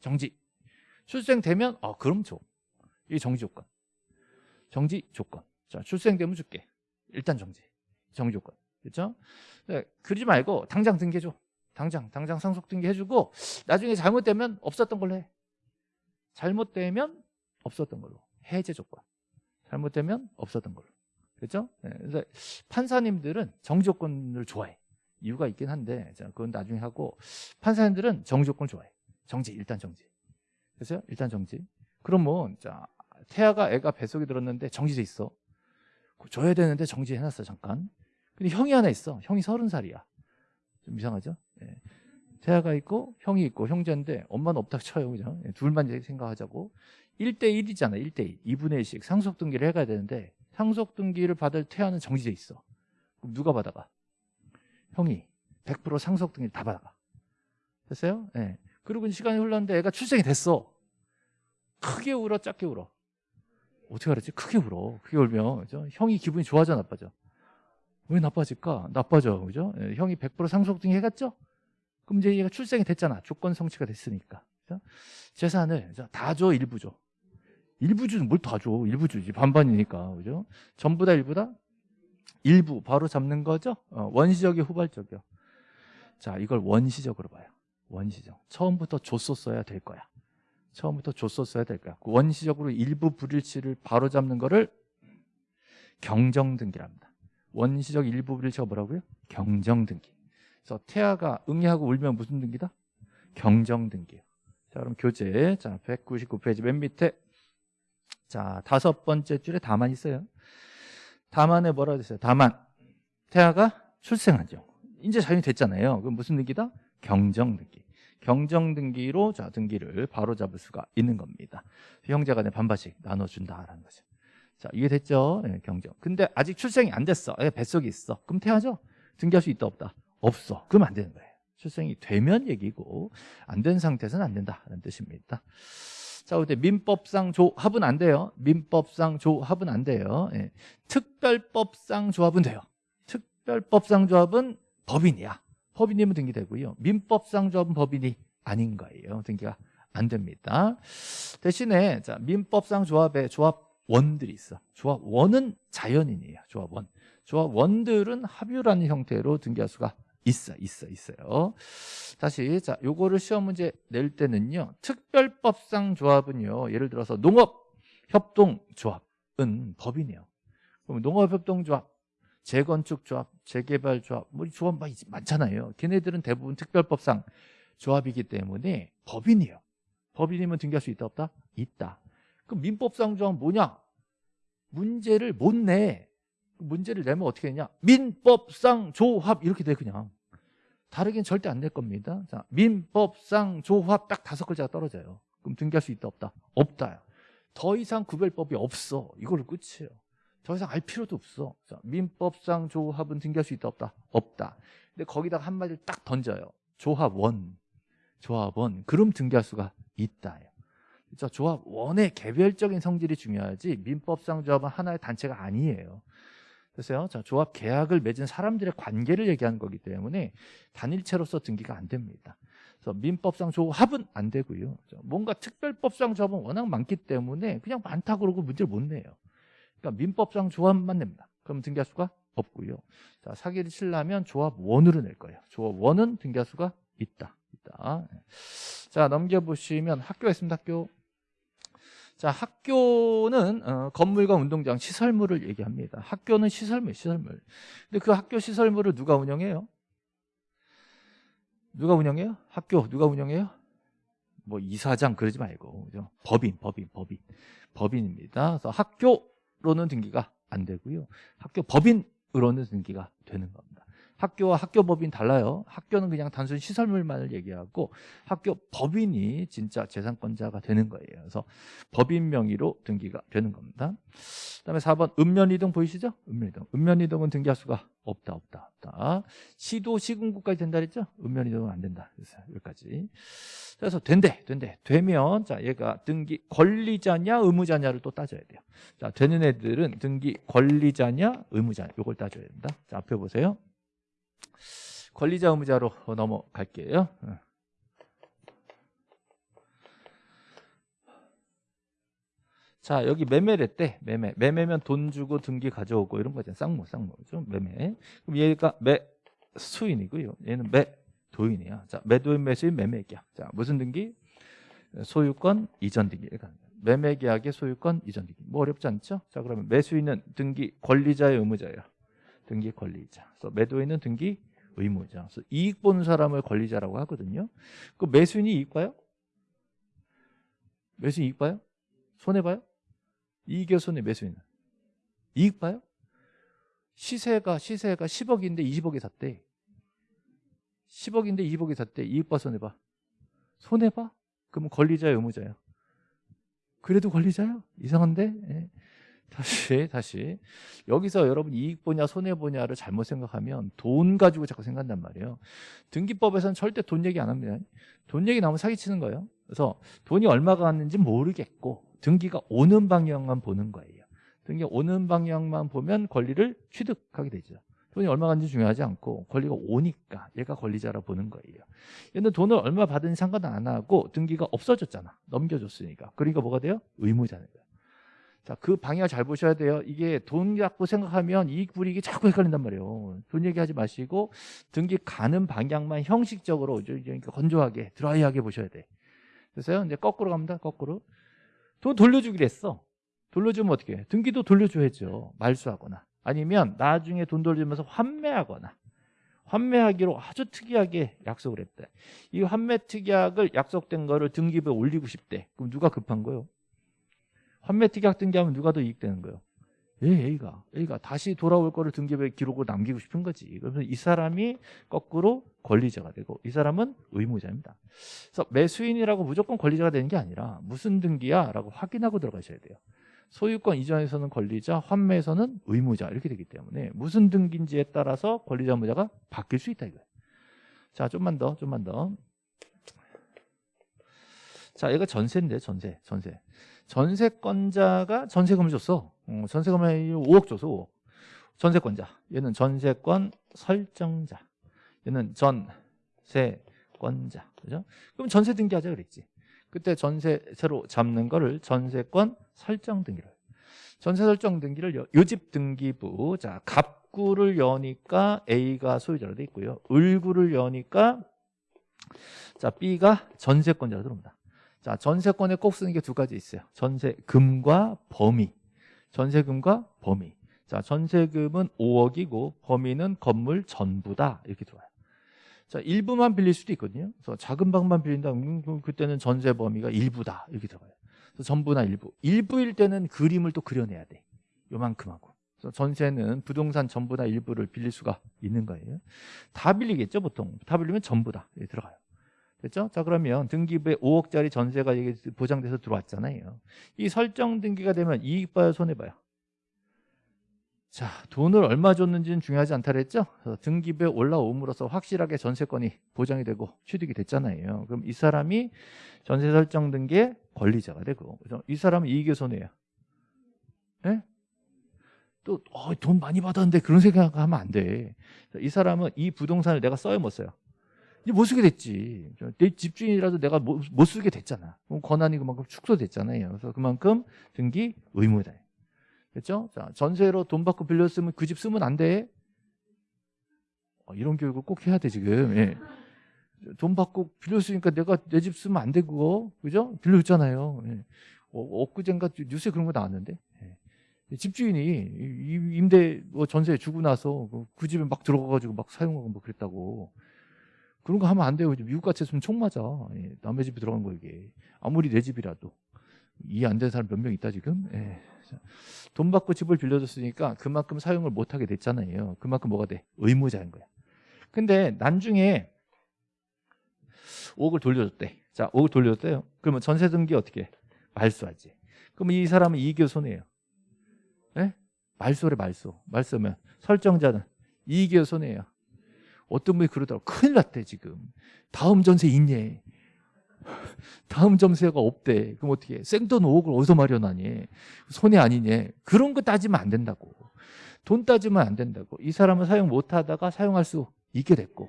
S1: 정지. 출생 되면 아 그럼 줘. 이게 정지 조건. 정지 조건. 자 출생되면 줄게. 일단 정지. 정지 조건. 그렇죠? 네, 그러지 말고 당장 등기해줘. 당장 당장 상속 등기해주고 나중에 잘못되면 없었던 걸로 해. 잘못되면 없었던 걸로. 해제 조건. 잘못되면 없었던 걸로. 그렇죠? 네, 그래서 판사님들은 정지 조건을 좋아해. 이유가 있긴 한데 자, 그건 나중에 하고 판사님들은 정지 조건을 좋아해. 정지 일단 정지. 그래서 일단 정지. 그러면 자 태아가 애가 뱃속에 들었는데 정지돼 있어. 줘야 되는데 정지해놨어 잠깐. 근데 형이 하나 있어. 형이 서른 살이야. 좀 이상하죠? 예. 태아가 있고 형이 있고 형제인데 엄마는 없다 쳐요. 그죠? 예, 둘만 생각하자고. 1대1이잖아. 1대1. 2분의 1씩 상속 등기를 해가야 되는데 상속 등기를 받을 태아는 정지돼 있어. 그럼 누가 받아가? 형이 100% 상속 등기를 다 받아가. 됐어요? 예. 그리고 시간이 흘렀는데 애가 출생이 됐어. 크게 울어, 작게 울어. 어떻게 알았지? 크게 울어. 크게 울면 그죠? 형이 기분이 좋아져, 나빠져? 왜 나빠질까? 나빠져, 그죠? 예, 형이 100% 상속 등기 해갔죠? 그럼 이제 얘가 출생이 됐잖아. 조건 성취가 됐으니까. 그죠? 재산을 다 줘, 일부 줘. 일부 주는 뭘 다 줘? 일부 주지. 반반이니까. 그죠? 전부 다 일부 다? 일부 바로 잡는 거죠? 어, 원시적이 후발적이요. 자, 이걸 원시적으로 봐요. 원시적. 처음부터 줬었어야 될 거야. 처음부터 줬었어야 될 거야. 그 원시적으로 일부 불일치를 바로 잡는 거를 경정등기랍니다. 원시적 일부 불일치가 뭐라고요? 경정등기. 그래서 태아가 응애하고 울면 무슨 등기다? 경정등기요. 자, 그럼 교재. 자, 199페이지 맨 밑에. 자, 다섯 번째 줄에 다만 있어요. 다만에 뭐라 그랬어요? 다만. 태아가 출생한 죠 이제 자연이 됐잖아요. 그럼 무슨 등기다? 경정등기. 경정등기로 자 등기를 바로 잡을 수가 있는 겁니다. 형제 간에 반반씩 나눠준다라는 거죠. 자 이해됐죠? 네, 경정. 근데 아직 출생이 안 됐어. 애 뱃속에 있어. 그럼 태하죠? 등기할 수 있다 없다? 없어. 그러면 안 되는 거예요. 출생이 되면 얘기고 안 된 상태에서는 안 된다는 뜻입니다. 자, 근데 민법상 조합은 안 돼요. 민법상 조합은 안 돼요. 예. 특별법상 조합은 돼요. 특별법상 조합은 법인이야. 법인이면 등기되고요. 민법상 조합은 법인이 아닌 거예요. 등기가 안 됩니다. 대신에 자, 민법상 조합에 조합원들이 있어. 조합원은 자연인이에요. 조합원. 조합원들은 합유라는 형태로 등기할 수가 있어, 있어, 있어요. 다시 자, 요거를 시험 문제 낼 때는요. 특별법상 조합은요. 예를 들어서 농업 협동 조합은 법인이에요. 그럼 농업 협동 조합 재건축 조합, 재개발 조합, 뭐 조합 많잖아요. 걔네들은 대부분 특별법상 조합이기 때문에 법인이에요. 법인이면 등기할 수 있다 없다? 있다. 그럼 민법상 조합 뭐냐? 문제를 못 내. 문제를 내면 어떻게 되냐? 민법상 조합 이렇게 돼 그냥. 다르긴 절대 안 될 겁니다. 자, 민법상 조합 딱 다섯 글자가 떨어져요. 그럼 등기할 수 있다 없다? 없다. 더 이상 구별법이 없어. 이걸로 끝이에요. 더 이상 알 필요도 없어. 민법상 조합은 등기할 수 있다 없다? 없다. 근데 거기다가 한마디를 딱 던져요. 조합원. 조합원. 그럼 등기할 수가 있다. 그렇죠? 조합원의 개별적인 성질이 중요하지 민법상 조합은 하나의 단체가 아니에요. 그래서요. 자, 조합 계약을 맺은 사람들의 관계를 얘기하는 거기 때문에 단일체로서 등기가 안 됩니다. 그래서 민법상 조합은 안 되고요. 뭔가 특별법상 조합은 워낙 많기 때문에 그냥 많다 그러고 문제를 못 내요. 그러니까 민법상 조합만 냅니다. 그럼 등기할 수가 없고요. 자, 사기를 치려면 조합 원으로 낼 거예요. 조합 원은 등기할 수가 있다. 있다. 자, 넘겨보시면 학교가 있습니다. 학교. 자, 학교는 어, 건물과 운동장, 시설물을 얘기합니다. 학교는 시설물, 시설물. 근데 그 학교 시설물을 누가 운영해요? 누가 운영해요? 학교 누가 운영해요? 뭐 이사장 그러지 말고 그죠? 법인, 법인, 법인, 법인입니다. 그래서 학교 로는 등기가 안 되고요. 학교 법인으로는 등기가 되는 겁니다. 학교와 학교 법인 달라요. 학교는 그냥 단순 시설물만을 얘기하고 학교 법인이 진짜 재산권자가 되는 거예요. 그래서 법인 명의로 등기가 되는 겁니다. 그다음에 4번 읍면이동 보이시죠? 읍면이동. 읍면이동은 등기할 수가 없다, 없다, 없다. 시도 시군구까지 된다 그랬죠? 읍면이동은 안 된다. 그래서 여기까지. 그래서 된대, 된대. 되면 자 얘가 등기 권리자냐 의무자냐를 또 따져야 돼요. 자 되는 애들은 등기 권리자냐 의무자냐 이걸 따져야 된다. 자 앞에 보세요. 권리자 의무자로 넘어갈게요. 자 여기 매매랬대. 매매. 매매면 돈 주고 등기 가져오고 이런 거잖아요 쌍무 쌍무죠 매매. 그럼 얘가 매 수인이고요. 얘는 매 도인이야. 자 매도인 매수인 매매계약. 자 무슨 등기? 소유권 이전 등기. 매매계약의 소유권 이전 등기. 뭐 어렵지 않죠? 자 그러면 매수인은 등기 권리자의 의무자예요 등기 권리자. 그래서 매도인은 등기 의무자. 그래서 이익 보는 사람을 권리자라고 하거든요. 그 매수인이 이익 봐요? 매수인 이익 봐요? 손해 봐요 이익의 손해 매수인은 이익 봐요? 시세가 시세가 10억인데 20억에 샀대 10억인데 20억에 샀대 이익 봐 손해 봐 손해 봐? 그러면 권리자야 의무자야 그래도 권리자야? 이상한데? 예. 다시 다시 여기서 여러분 이익 보냐 손해 보냐를 잘못 생각하면 돈 가지고 자꾸 생각한단 말이에요 등기법에서는 절대 돈 얘기 안 합니다 돈 얘기 나오면 사기치는 거예요 그래서 돈이 얼마가 왔는지 모르겠고 등기가 오는 방향만 보는 거예요. 등기 오는 방향만 보면 권리를 취득하게 되죠. 돈이 얼마 간지 중요하지 않고 권리가 오니까 얘가 권리자라 보는 거예요. 얘는 돈을 얼마 받은지 상관 안 하고 등기가 없어졌잖아. 넘겨줬으니까. 그러니까 뭐가 돼요? 의무자는 거예요. 자, 그 방향을 잘 보셔야 돼요. 이게 돈 갖고 생각하면 이익 불이익이 자꾸 헷갈린단 말이에요. 돈 얘기하지 마시고 등기 가는 방향만 형식적으로 건조하게 드라이하게 보셔야 돼. 그래서 이제 거꾸로 갑니다. 거꾸로. 돈 돌려주기로 했어. 돌려주면 어떻게 해? 등기도 돌려줘야죠. 말수하거나. 아니면 나중에 돈 돌려주면서 환매하거나. 환매하기로 아주 특이하게 약속을 했대. 이 환매 특약을 약속된 거를 등기부에 올리고 싶대. 그럼 누가 급한 거요? 환매 특약 등기하면 누가 더 이익되는 거요? 예, A가. A가 다시 돌아올 거를 등기부에 기록으로 남기고 싶은 거지. 그래서 이 사람이 거꾸로 권리자가 되고 이 사람은 의무자입니다. 그래서 매수인이라고 무조건 권리자가 되는 게 아니라 무슨 등기야? 라고 확인하고 들어가셔야 돼요. 소유권 이전에서는 권리자, 환매에서는 의무자 이렇게 되기 때문에 무슨 등기인지에 따라서 권리자, 의무자가 바뀔 수 있다 이거예요. 자, 좀만 더, 좀만 더. 자, 얘가 전세인데 전세, 전세. 전세권자가 전세금을 줬어. 어, 전세금을 5억 줘서 5억. 전세권자. 얘는 전세권 설정자. 얘는 전세권자. 그죠? 그럼 전세 등기하자 그랬지. 그때 전세 새로 잡는 거를 전세권 설정 등기를. 전세 설정 등기를 요집 등기부. 자, 갑구를 여니까 A가 소유자로 돼 있고요. 을구를 여니까 자, B가 전세권자로 들어옵니다. 자, 전세권에 꼭 쓰는 게 두 가지 있어요. 전세금과 범위. 전세금과 범위. 자, 전세금은 5억이고 범위는 건물 전부다. 이렇게 들어와요. 자, 일부만 빌릴 수도 있거든요. 그래서 작은 방만 빌린다. 음, 그때는 전세 범위가 일부다. 이렇게 들어가요. 그래서 전부나 일부. 일부일 때는 그림을 또 그려내야 돼. 요만큼 하고. 그래서 전세는 부동산 전부나 일부를 빌릴 수가 있는 거예요. 다 빌리겠죠, 보통. 다 빌리면 전부다. 들어가요. 됐죠? 자 그러면 등기부에 5억짜리 전세가 보장돼서 들어왔잖아요. 이 설정 등기가 되면 이익 봐요, 손해 봐요. 자 돈을 얼마 줬는지는 중요하지 않다 그랬죠? 등기부에 올라옴으로써 확실하게 전세권이 보장이 되고 취득이 됐잖아요. 그럼 이 사람이 전세 설정 등기의 권리자가 되고 그래서 이 사람은 이익의 손해야. 네? 또돈 어, 많이 받았는데 그런 생각하면 안 돼. 이 사람은 이 부동산을 내가 써요 못 써요? 못 쓰게 됐지. 내 집주인이라도 내가 못, 못 쓰게 됐잖아. 권한이 그만큼 축소됐잖아요. 그래서 그만큼 등기 의무다. 그렇죠? 자, 전세로 돈 받고 빌렸으면 그 집 쓰면 안 돼. 어, 이런 교육을 꼭 해야 돼 지금. 예. 돈 받고 빌렸으니까 내가 내 집 쓰면 안 되고, 그죠? 빌려줬잖아요. 예. 어, 엊그젠가 뉴스에 그런 거 나왔는데. 예. 집주인이 임대 뭐 전세 주고 나서 그 집에 막 들어가가지고 막 사용하고 뭐 그랬다고. 그런 거 하면 안 돼요. 미국 같이 했으면 총 맞아. 예, 남의 집에 들어간 거 이게. 아무리 내 집이라도. 이해 안 되는 사람 몇 명 있다 지금? 예. 자, 돈 받고 집을 빌려줬으니까 그만큼 사용을 못 하게 됐잖아요. 그만큼 뭐가 돼? 의무자인 거야. 근데 나중에 5억을 돌려줬대. 자, 5억 돌려줬대요. 그러면 전세 등기 어떻게 해? 말소하지. 그럼 이 사람은 이익의 손해예요. 예? 말소래 말소. 말소면 설정자는 이익의 손해예요. 어떤 분이 그러더라고. 큰일 났대 지금. 다음 전세 있냐. 다음 전세가 없대. 그럼 어떻게 해? 생돈 5억을 어디서 마련하니? 손해 아니냐. 그런 거 따지면 안 된다고. 돈 따지면 안 된다고. 이 사람은 사용 못 하다가 사용할 수 있게 됐고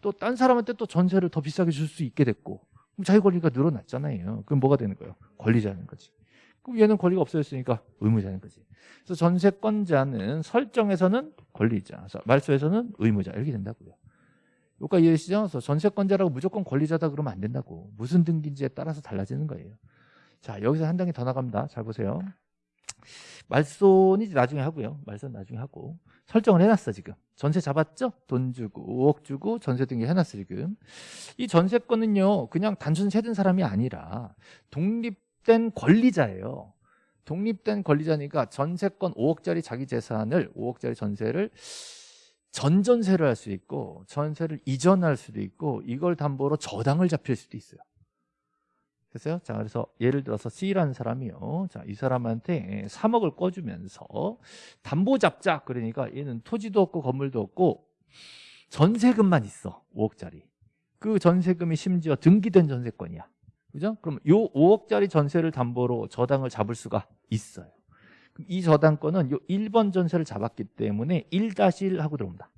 S1: 또 딴 사람한테 또 전세를 더 비싸게 줄 수 있게 됐고 그럼 자기 권리가 늘어났잖아요. 그럼 뭐가 되는 거예요? 권리자는 거지. 얘는 권리가 없어졌으니까 의무자는 거지. 그래서 전세권자는 설정에서는 권리자, 말소에서는 의무자 이렇게 된다고요. 여기까지 이해되시죠? 그래서 전세권자라고 무조건 권리자다 그러면 안 된다고. 무슨 등기인지에 따라서 달라지는 거예요. 자, 여기서 한 단계 더 나갑니다. 잘 보세요. 말소는 이제 나중에 하고요. 말소는 나중에 하고. 설정을 해놨어, 지금. 전세 잡았죠? 돈 주고, 5억 주고, 전세 등기 해놨어, 지금. 이 전세권은요, 그냥 단순 세든 사람이 아니라 독립 된 권리자예요. 독립된 권리자니까 전세권 5억짜리 자기 재산을, 5억짜리 전세를 전전세를 할 수 있고, 전세를 이전할 수도 있고, 이걸 담보로 저당을 잡힐 수도 있어요. 됐어요? 자, 그래서 예를 들어서 C라는 사람이요. 자, 이 사람한테 3억을 꿔주면서 담보 잡자. 그러니까 얘는 토지도 없고 건물도 없고 전세금만 있어. 5억짜리. 그 전세금이 심지어 등기된 전세권이야. 그죠? 그럼 요 5억짜리 전세를 담보로 저당을 잡을 수가 있어요. 이 저당권은 요 1번 전세를 잡았기 때문에 1-1 하고 들어옵니다.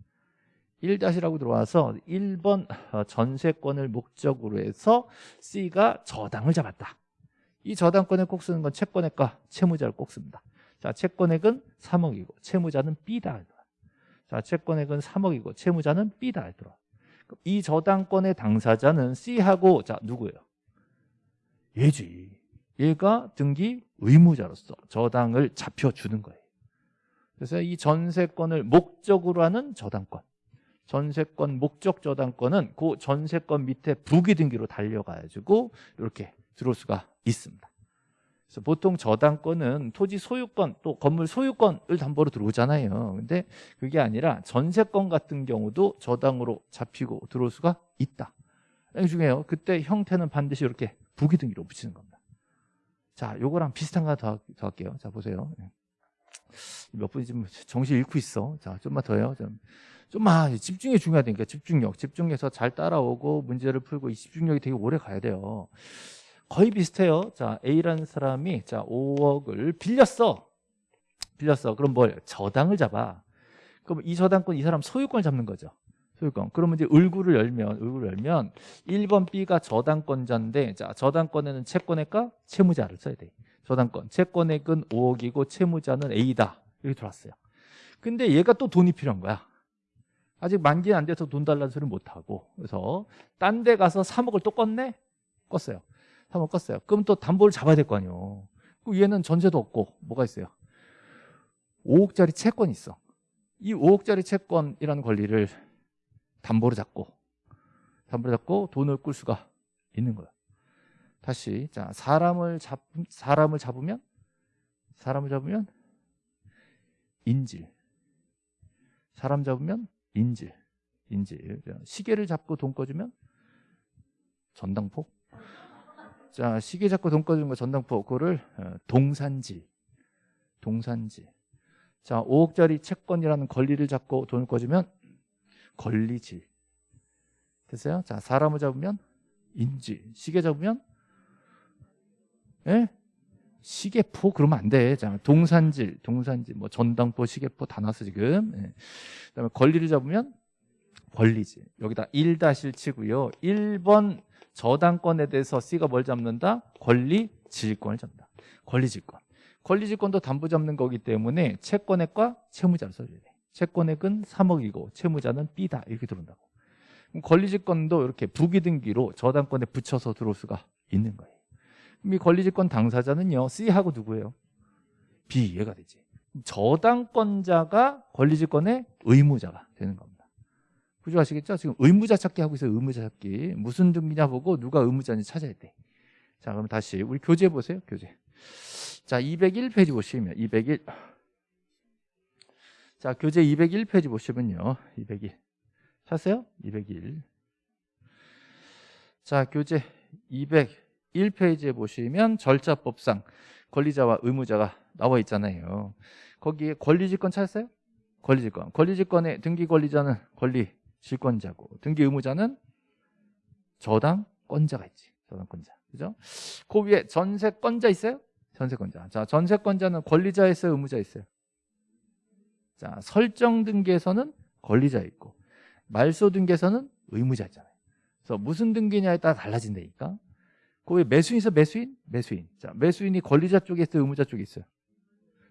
S1: 1-라고 들어와서 1번 어, 전세권을 목적으로 해서 C가 저당을 잡았다. 이 저당권에 꼭 쓰는 건 채권액과 채무자를 꼭 씁니다. 자, 채권액은 3억이고 채무자는 B다. 자, 채권액은 3억이고 채무자는 B다. 이 저당권의 당사자는 C하고 자, 누구예요? 얘지. 얘가 등기 의무자로서 저당을 잡혀주는 거예요. 그래서 이 전세권을 목적으로 하는 저당권. 전세권 목적 저당권은 그 전세권 밑에 부기 등기로 달려가지고 이렇게 들어올 수가 있습니다. 그래서 보통 저당권은 토지 소유권 또 건물 소유권을 담보로 들어오잖아요. 근데 그게 아니라 전세권 같은 경우도 저당으로 잡히고 들어올 수가 있다. 중요해요. 그때 형태는 반드시 이렇게 부기 등기로 붙이는 겁니다. 자, 요거랑 비슷한 거 더 할게요. 자, 보세요. 몇 분이 지금 정신 잃고 있어. 자, 좀만 더요. 좀. 좀만 집중이 중요하다니까 집중력 집중해서 잘 따라오고 문제를 풀고 이 집중력이 되게 오래 가야 돼요 거의 비슷해요 자 A라는 사람이 자 5억을 빌렸어 빌렸어 그럼 뭘 저당을 잡아 그럼 이 저당권 이 사람 소유권을 잡는 거죠 소유권. 그러면 이제 을구를 열면 을구를 열면 1번 B가 저당권자인데 자 저당권에는 채권액과 채무자를 써야 돼. 저당권. 채권액은 5억이고 채무자는 A다. 이렇게 들어왔어요. 근데 얘가 또 돈이 필요한 거야. 아직 만기 안 돼서 돈 달라는 소리 못 하고. 그래서 딴 데 가서 3억을 또 껐네? 껐어요. 3억 껐어요. 그럼 또 담보를 잡아야 될 거 아니에요 그 얘는 전세도 없고 뭐가 있어요? 5억짜리 채권이 있어. 이 5억짜리 채권이라는 권리를 담보로 잡고 담보로 잡고 돈을 꿀 수가 있는 거예요 다시 자 사람을 잡 사람을 잡으면 사람을 잡으면 인질 사람 잡으면 인질, 인질. 시계를 잡고 돈 꺼주면 전당포. 자, 시계 잡고 돈 꺼주는 거 전당포. 그거를 어, 동산지, 동산지. 자, 5억짜리 채권이라는 권리를 잡고 돈을 꺼주면 권리질. 됐어요? 자, 사람을 잡으면 인질. 시계 잡으면 예? 시계포 그러면 안 돼. 자, 동산질, 동산질, 뭐 전당포, 시계포 다 나왔어 지금. 예. 그다음에 권리를 잡으면 권리지. 여기다 1-1 치고요. 1번 저당권에 대해서 C가 뭘 잡는다? 권리 질권을 잡는다. 권리 질권. 권리 질권도 담보 잡는 거기 때문에 채권액과 채무자를 써줘야 돼. 채권액은 3억이고 채무자는 B다. 이렇게 들어온다고. 그럼 권리 질권도 이렇게 부기등기로 저당권에 붙여서 들어올 수가 있는 거예요. 이 권리질권 당사자는요 C하고 누구예요? B 얘가 되지 저당권자가 권리질권의 의무자가 되는 겁니다 구조 아시겠죠? 지금 의무자 찾기 하고 있어요. 의무자 찾기. 무슨 등기냐 보고 누가 의무자인지 찾아야 돼. 자, 그럼 다시 우리 교재 보세요. 교재. 자, 201페이지 보시면 201. 자, 교재 201페이지 보시면요. 201. 찾았어요? 201. 자, 교재 201페이지에 보시면 절차법상 권리자와 의무자가 나와 있잖아요. 거기에 권리질권 찾았어요? 권리질권. 권리질권의 등기 권리자는 권리질권자고 등기 의무자는 저당권자가 있지. 저당권자. 그죠? 그 위에 전세권자 있어요? 전세권자. 자, 전세권자는 권리자 있어요? 의무자 있어요? 자, 설정 등기에서는 권리자 있고 말소 등기에서는 의무자 있잖아요. 그래서 무슨 등기냐에 따라 달라진다니까. 그 위에 매수인 있어? 매수인? 매수인. 자, 매수인이 권리자 쪽에 있어요? 의무자 쪽에 있어요?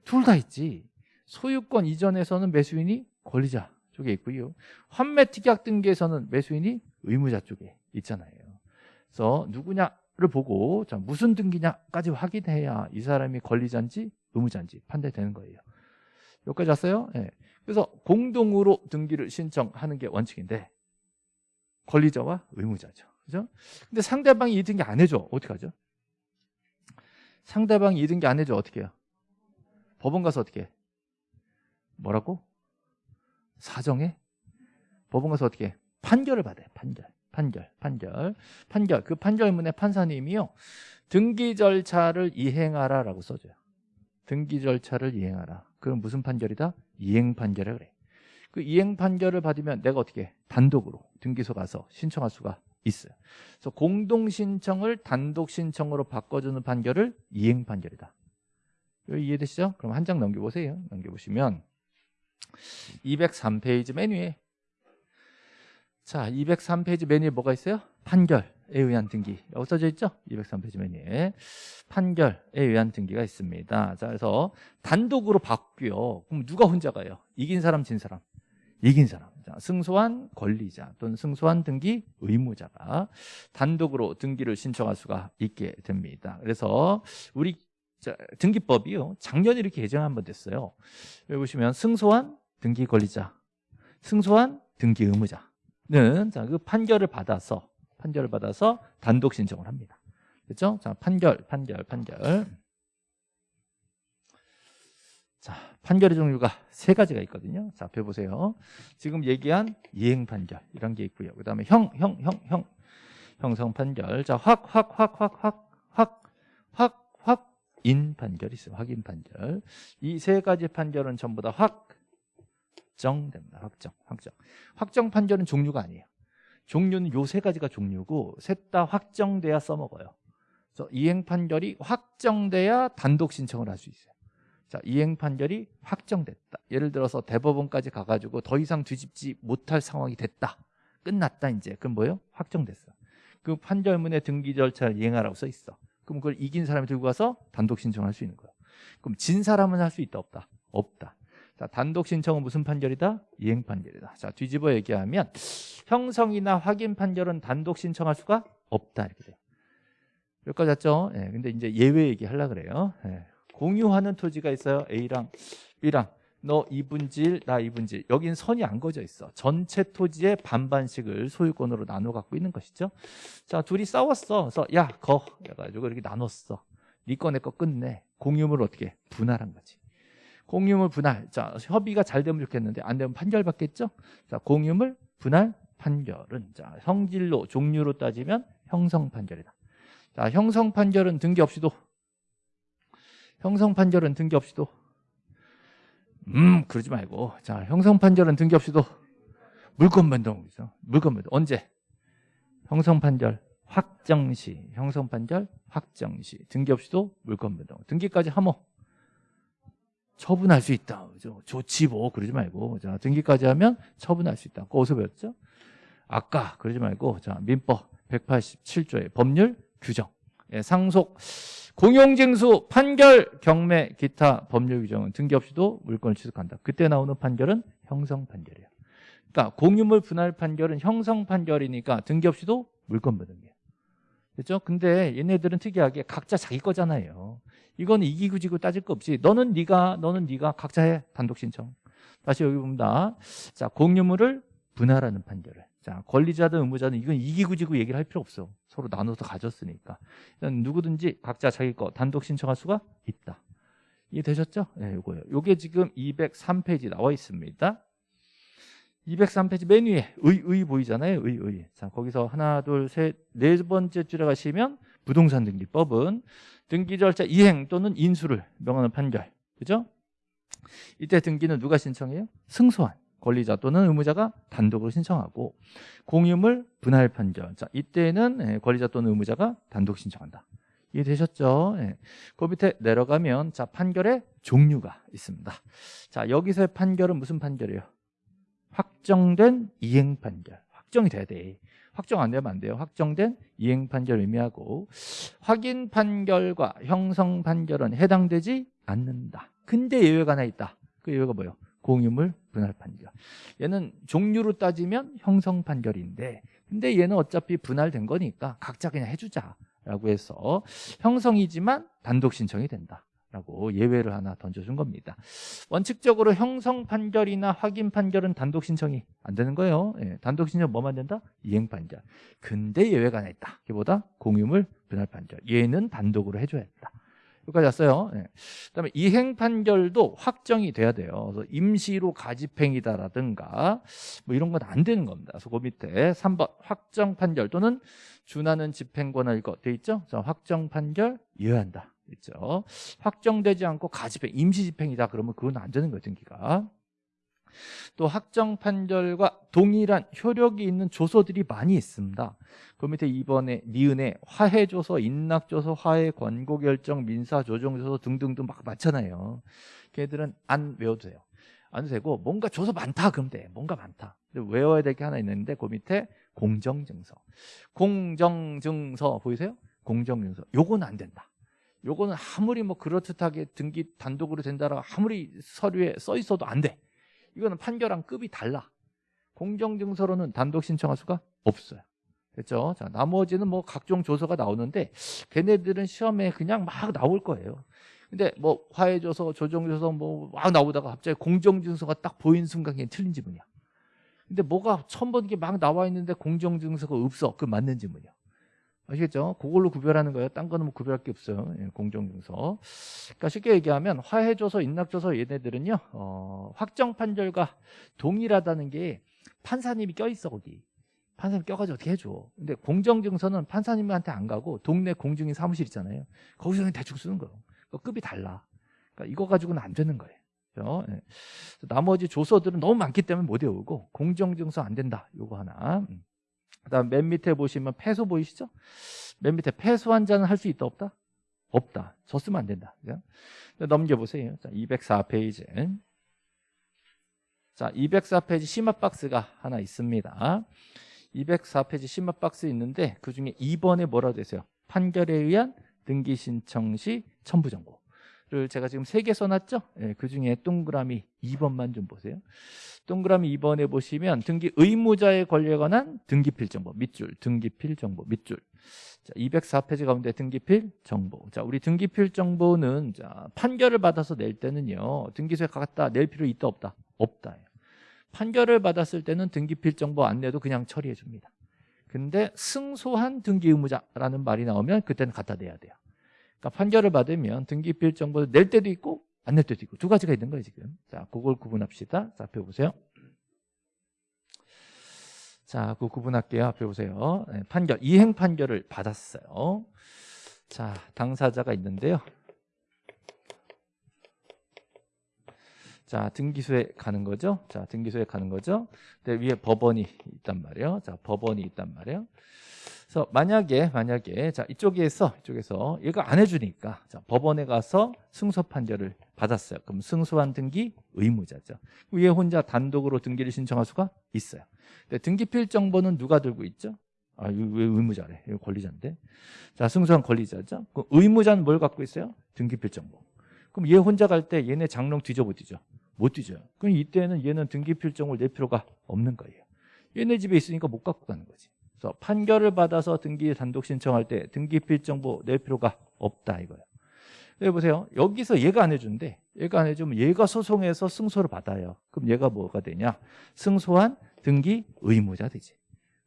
S1: 둘 다 있지. 소유권 이전에서는 매수인이 권리자 쪽에 있고요. 환매 특약 등기에서는 매수인이 의무자 쪽에 있잖아요. 그래서 누구냐를 보고 자, 무슨 등기냐까지 확인해야 이 사람이 권리자인지 의무자인지 판단되는 거예요. 여기까지 왔어요? 예. 그래서 공동으로 등기를 신청하는 게 원칙인데 권리자와 의무자죠. 그죠? 근데 상대방이 이 등기 안 해줘. 어떻게 하죠? 상대방이 이 등기 안 해줘. 어떻게 해요? 법원 가서 어떻게 해? 뭐라고? 사정해? 법원 가서 어떻게 해? 판결을 받아요. 판결. 판결. 판결. 판결. 그 판결문에 판사님이요. 등기 절차를 이행하라라고 써줘요. 등기 절차를 이행하라. 그럼 무슨 판결이다? 이행 판결이라 그래. 그 이행 판결을 받으면 내가 어떻게 해? 단독으로 등기소 가서 신청할 수가 있어요. 그래서 공동 신청을 단독 신청으로 바꿔주는 판결을 이행 판결이다. 이해되시죠? 그럼 한 장 넘겨보세요. 넘겨보시면 203페이지 메뉴에 자 203페이지 메뉴에 뭐가 있어요? 판결에 의한 등기라고 써져 있죠? 203페이지 메뉴에 판결에 의한 등기가 있습니다. 자 그래서 단독으로 바뀌어 그럼 누가 혼자 가요? 이긴 사람 진 사람 이긴 사람 자, 승소한 권리자 또는 승소한 등기 의무자가 단독으로 등기를 신청할 수가 있게 됩니다. 그래서 우리 자, 등기법이요. 작년에 이렇게 개정 한번 됐어요. 여기 보시면 승소한 등기 권리자, 승소한 등기 의무자는 자, 그 판결을 받아서 판결을 받아서 단독 신청을 합니다. 그렇죠? 자, 판결, 판결, 판결. 자, 판결의 종류가 세 가지가 있거든요. 자, 앞에 보세요. 지금 얘기한 이행 판결 이런 게 있고요. 그다음에 형, 형, 형, 형 형성 판결. 자, 확, 확, 확, 확, 확, 확, 확인 판결이 있어요. 확인 판결. 이 세 가지 판결은 전부 다 확정됩니다. 확정, 확정. 확정 판결은 종류가 아니에요. 종류는 요 세 가지가 종류고 셋 다 확정돼야 써먹어요. 그래서 이행 판결이 확정돼야 단독 신청을 할 수 있어요. 자, 이행 판결이 확정됐다. 예를 들어서 대법원까지 가가지고 더 이상 뒤집지 못할 상황이 됐다. 끝났다 이제. 그럼 뭐예요? 확정됐어. 그 판결문의 등기 절차를 이행하라고 써 있어. 그럼 그걸 이긴 사람이 들고 가서 단독 신청할 수 있는 거예요. 그럼 진 사람은 할 수 있다 없다? 없다. 자, 단독 신청은 무슨 판결이다? 이행 판결이다. 자, 뒤집어 얘기하면 형성이나 확인 판결은 단독 신청할 수가 없다 이렇게 돼요. 여기까지 왔죠? 예, 근데 이제 예외 얘기하려 그래요. 예. 공유하는 토지가 있어요. A랑 B랑 너 2분질, 나 2분질. 여긴 선이 안 거져 있어. 전체 토지의 반반씩을 소유권으로 나눠 갖고 있는 것이죠. 자, 둘이 싸웠어. 그래서 야, 거 해가지고 이렇게 나눴어. 니꺼 네 내꺼 끝내. 공유물 어떻게 분할한 거지. 공유물 분할. 자, 협의가 잘 되면 좋겠는데 안 되면 판결 받겠죠? 자, 공유물 분할 판결은 자, 성질로 종류로 따지면 형성 판결이다. 자, 형성 판결은 등기 없이도 형성 판결은 등기 없이도 음 그러지 말고 자 형성 판결은 등기 없이도 물권 변동이죠. 물권 변동 언제? 형성 판결 확정 시 형성 판결 확정 시 등기 없이도 물권 변동 등기까지 하면 처분할 수 있다. 그죠? 좋지 뭐 그러지 말고 자 등기까지 하면 처분할 수 있다. 그거 어디서 배웠죠? 아까 그러지 말고 자 민법 187조의 법률 규정 예, 상속 공용징수, 판결, 경매, 기타 법률 규정은 등기 없이도 물건을 취득한다. 그때 나오는 판결은 형성 판결이에요. 그러니까 공유물 분할 판결은 형성 판결이니까 등기 없이도 물건 부등기예요. 그렇죠? 근데 얘네들은 특이하게 각자 자기 거잖아요. 이건 이기고 지고 따질 거 없이 너는 네가 너는 네가 각자 해 단독 신청. 다시 여기 봅니다. 자, 공유물을 분할하는 판결을. 자, 권리자든 의무자든 이건 이기고 지고 얘기를 할 필요 없어. 서로 나눠서 가졌으니까. 누구든지 각자 자기 거 단독 신청할 수가 있다. 이해되셨죠? 네, 요거예요. 요게 지금 203페이지 나와 있습니다. 203페이지 맨 위에 의, 의 보이잖아요. 의, 의. 자, 거기서 하나, 둘, 셋, 네 번째 줄에 가시면 부동산 등기법은 등기 절차 이행 또는 인수를 명하는 판결. 그죠? 이때 등기는 누가 신청해요? 승소한 권리자 또는 의무자가 단독으로 신청하고 공유물 분할 판결. 자, 이때는 예, 권리자 또는 의무자가 단독 신청한다. 이해되셨죠? 예. 그 밑에 내려가면 자 판결의 종류가 있습니다. 자 여기서의 판결은 무슨 판결이에요? 확정된 이행 판결. 확정이 돼야 돼. 확정 안 되면 안 돼요. 확정된 이행 판결 의미하고 확인 판결과 형성 판결은 해당되지 않는다. 근데 예외가 하나 있다. 그 예외가 뭐예요? 공유물 분할 판결. 얘는 종류로 따지면 형성 판결인데 근데 얘는 어차피 분할된 거니까 각자 그냥 해주자 라고 해서 형성이지만 단독 신청이 된다. 라고 예외를 하나 던져준 겁니다. 원칙적으로 형성 판결이나 확인 판결은 단독 신청이 안 되는 거예요. 예, 단독 신청 뭐만 된다? 이행 판결. 근데 예외가 하나 있다. 그보다 공유물 분할 판결. 얘는 단독으로 해줘야 된다. 여기까지 왔어요. 예. 그다음에 이행 판결도 확정이 돼야 돼요. 그래서 임시로 가집행이다라든가 뭐 이런 건 안 되는 겁니다. 그래서 그 밑에 3번 확정 판결 또는 준하는 집행 권한일 것돼 있죠. 자, 확정 판결 이해한다. 있죠. 확정되지 않고 가집행, 임시집행이다 그러면 그건 안 되는 거예요, 등기가. 또 확정 판결과 동일한 효력이 있는 조서들이 많이 있습니다. 그 밑에 2번에 니은에 화해조서, 인낙조서, 화해 권고결정, 민사조정조서 등등등 막 많잖아요. 걔들은 안 외워도 돼요. 안 되고 뭔가 조서 많다 그러면 돼. 뭔가 많다. 외워야 될 게 하나 있는데 그 밑에 공정증서. 공정증서 보이세요? 공정증서. 요건 안 된다. 요거는 아무리 뭐 그렇듯하게 등기 단독으로 된다라 아무리 서류에 써 있어도 안 돼. 이거는 판결한 급이 달라. 공정증서로는 단독 신청할 수가 없어요. 됐죠? 자, 나머지는 뭐 각종 조서가 나오는데 걔네들은 시험에 그냥 막 나올 거예요. 근데 뭐 화해조서, 조정조서 뭐 막 나오다가 갑자기 공정증서가 딱 보이는 순간 그냥 틀린 지문이야. 근데 뭐가 처음 본게막 나와 있는데 공정증서가 없어. 그 맞는 지문이야. 아시겠죠? 그걸로 구별하는 거예요. 딴 거는 뭐 구별할 게 없어요. 예, 공정증서. 그러니까 쉽게 얘기하면 화해조서, 인낙조서 얘네들은요. 어, 확정 판결과 동일하다는 게 판사님이 껴있어 거기. 판사님 껴가지고 어떻게 해줘. 근데 공정증서는 판사님한테 안 가고 동네 공증인 사무실 있잖아요. 거기서 그냥 대충 쓰는 거예요. 그러니까 급이 달라. 그러니까 이거 가지고는 안 되는 거예요. 그렇죠? 예. 나머지 조서들은 너무 많기 때문에 못 외우고 공정증서 안 된다. 요거 하나. 음. 그다음 맨 밑에 보시면 패소 보이시죠? 맨 밑에 패소 환자는 할 수 있다 없다? 없다. 저 쓰면 안 된다. 그죠? 넘겨보세요. 자, 204페이지. 자, 204페이지 심화 박스가 하나 있습니다. 204페이지 심화 박스 있는데 그 중에 2번에 뭐라고 되세요? 판결에 의한 등기 신청 시 첨부 정보. 를 제가 지금 세 개 써놨죠? 예, 그 중에 동그라미 2번만 좀 보세요. 동그라미 2번에 보시면 등기 의무자의 권리에 관한 등기필 정보 밑줄 등기필 정보 밑줄 자, 204페이지 가운데 등기필 정보 자 우리 등기필 정보는 자, 판결을 받아서 낼 때는요 등기소에 갖다 낼 필요 있다 없다? 없다 판결을 받았을 때는 등기필 정보 안 내도 그냥 처리해 줍니다 근데 승소한 등기 의무자라는 말이 나오면 그때는 갖다 내야 돼요 판결을 받으면 등기필 정보를 낼 때도 있고 안 낼 때도 있고 두 가지가 있는 거예요 지금 자 그걸 구분합시다 자 앞에 보세요 자, 그 구분할게요. 앞에 보세요. 네, 판결, 이행 판결을 받았어요. 자, 당사자가 있는데요. 자, 등기소에 가는 거죠. 자, 등기소에 가는 거죠. 근데 위에 법원이 있단 말이에요. 자, 법원이 있단 말이에요. 그래서 만약에 만약에 자 이쪽에서 이쪽에서 얘가 안 해주니까 자 법원에 가서 승소 판결을 받았어요. 그럼 승소한 등기 의무자죠. 위에 혼자 단독으로 등기를 신청할 수가 있어요. 근데 등기 필 정보는 누가 들고 있죠? 아, 왜 의무자래? 이거 권리자인데. 자, 승소한 권리자죠. 그 의무자는 뭘 갖고 있어요? 등기필 정보. 그럼 얘 혼자 갈 때 얘네 장롱 뒤져 못 뒤져? 못 뒤져요. 그럼 이때는 얘는 등기필 정보를 낼 필요가 없는 거예요. 얘네 집에 있으니까 못 갖고 가는 거지. 그래서 판결을 받아서 등기 단독 신청할 때 등기필 정보 낼 필요가 없다 이거예요. 여기 보세요. 여기서 얘가 안 해준대. 얘가 안 해주면 얘가 소송해서 승소를 받아요. 그럼 얘가 뭐가 되냐? 승소한 등기 의무자 되지.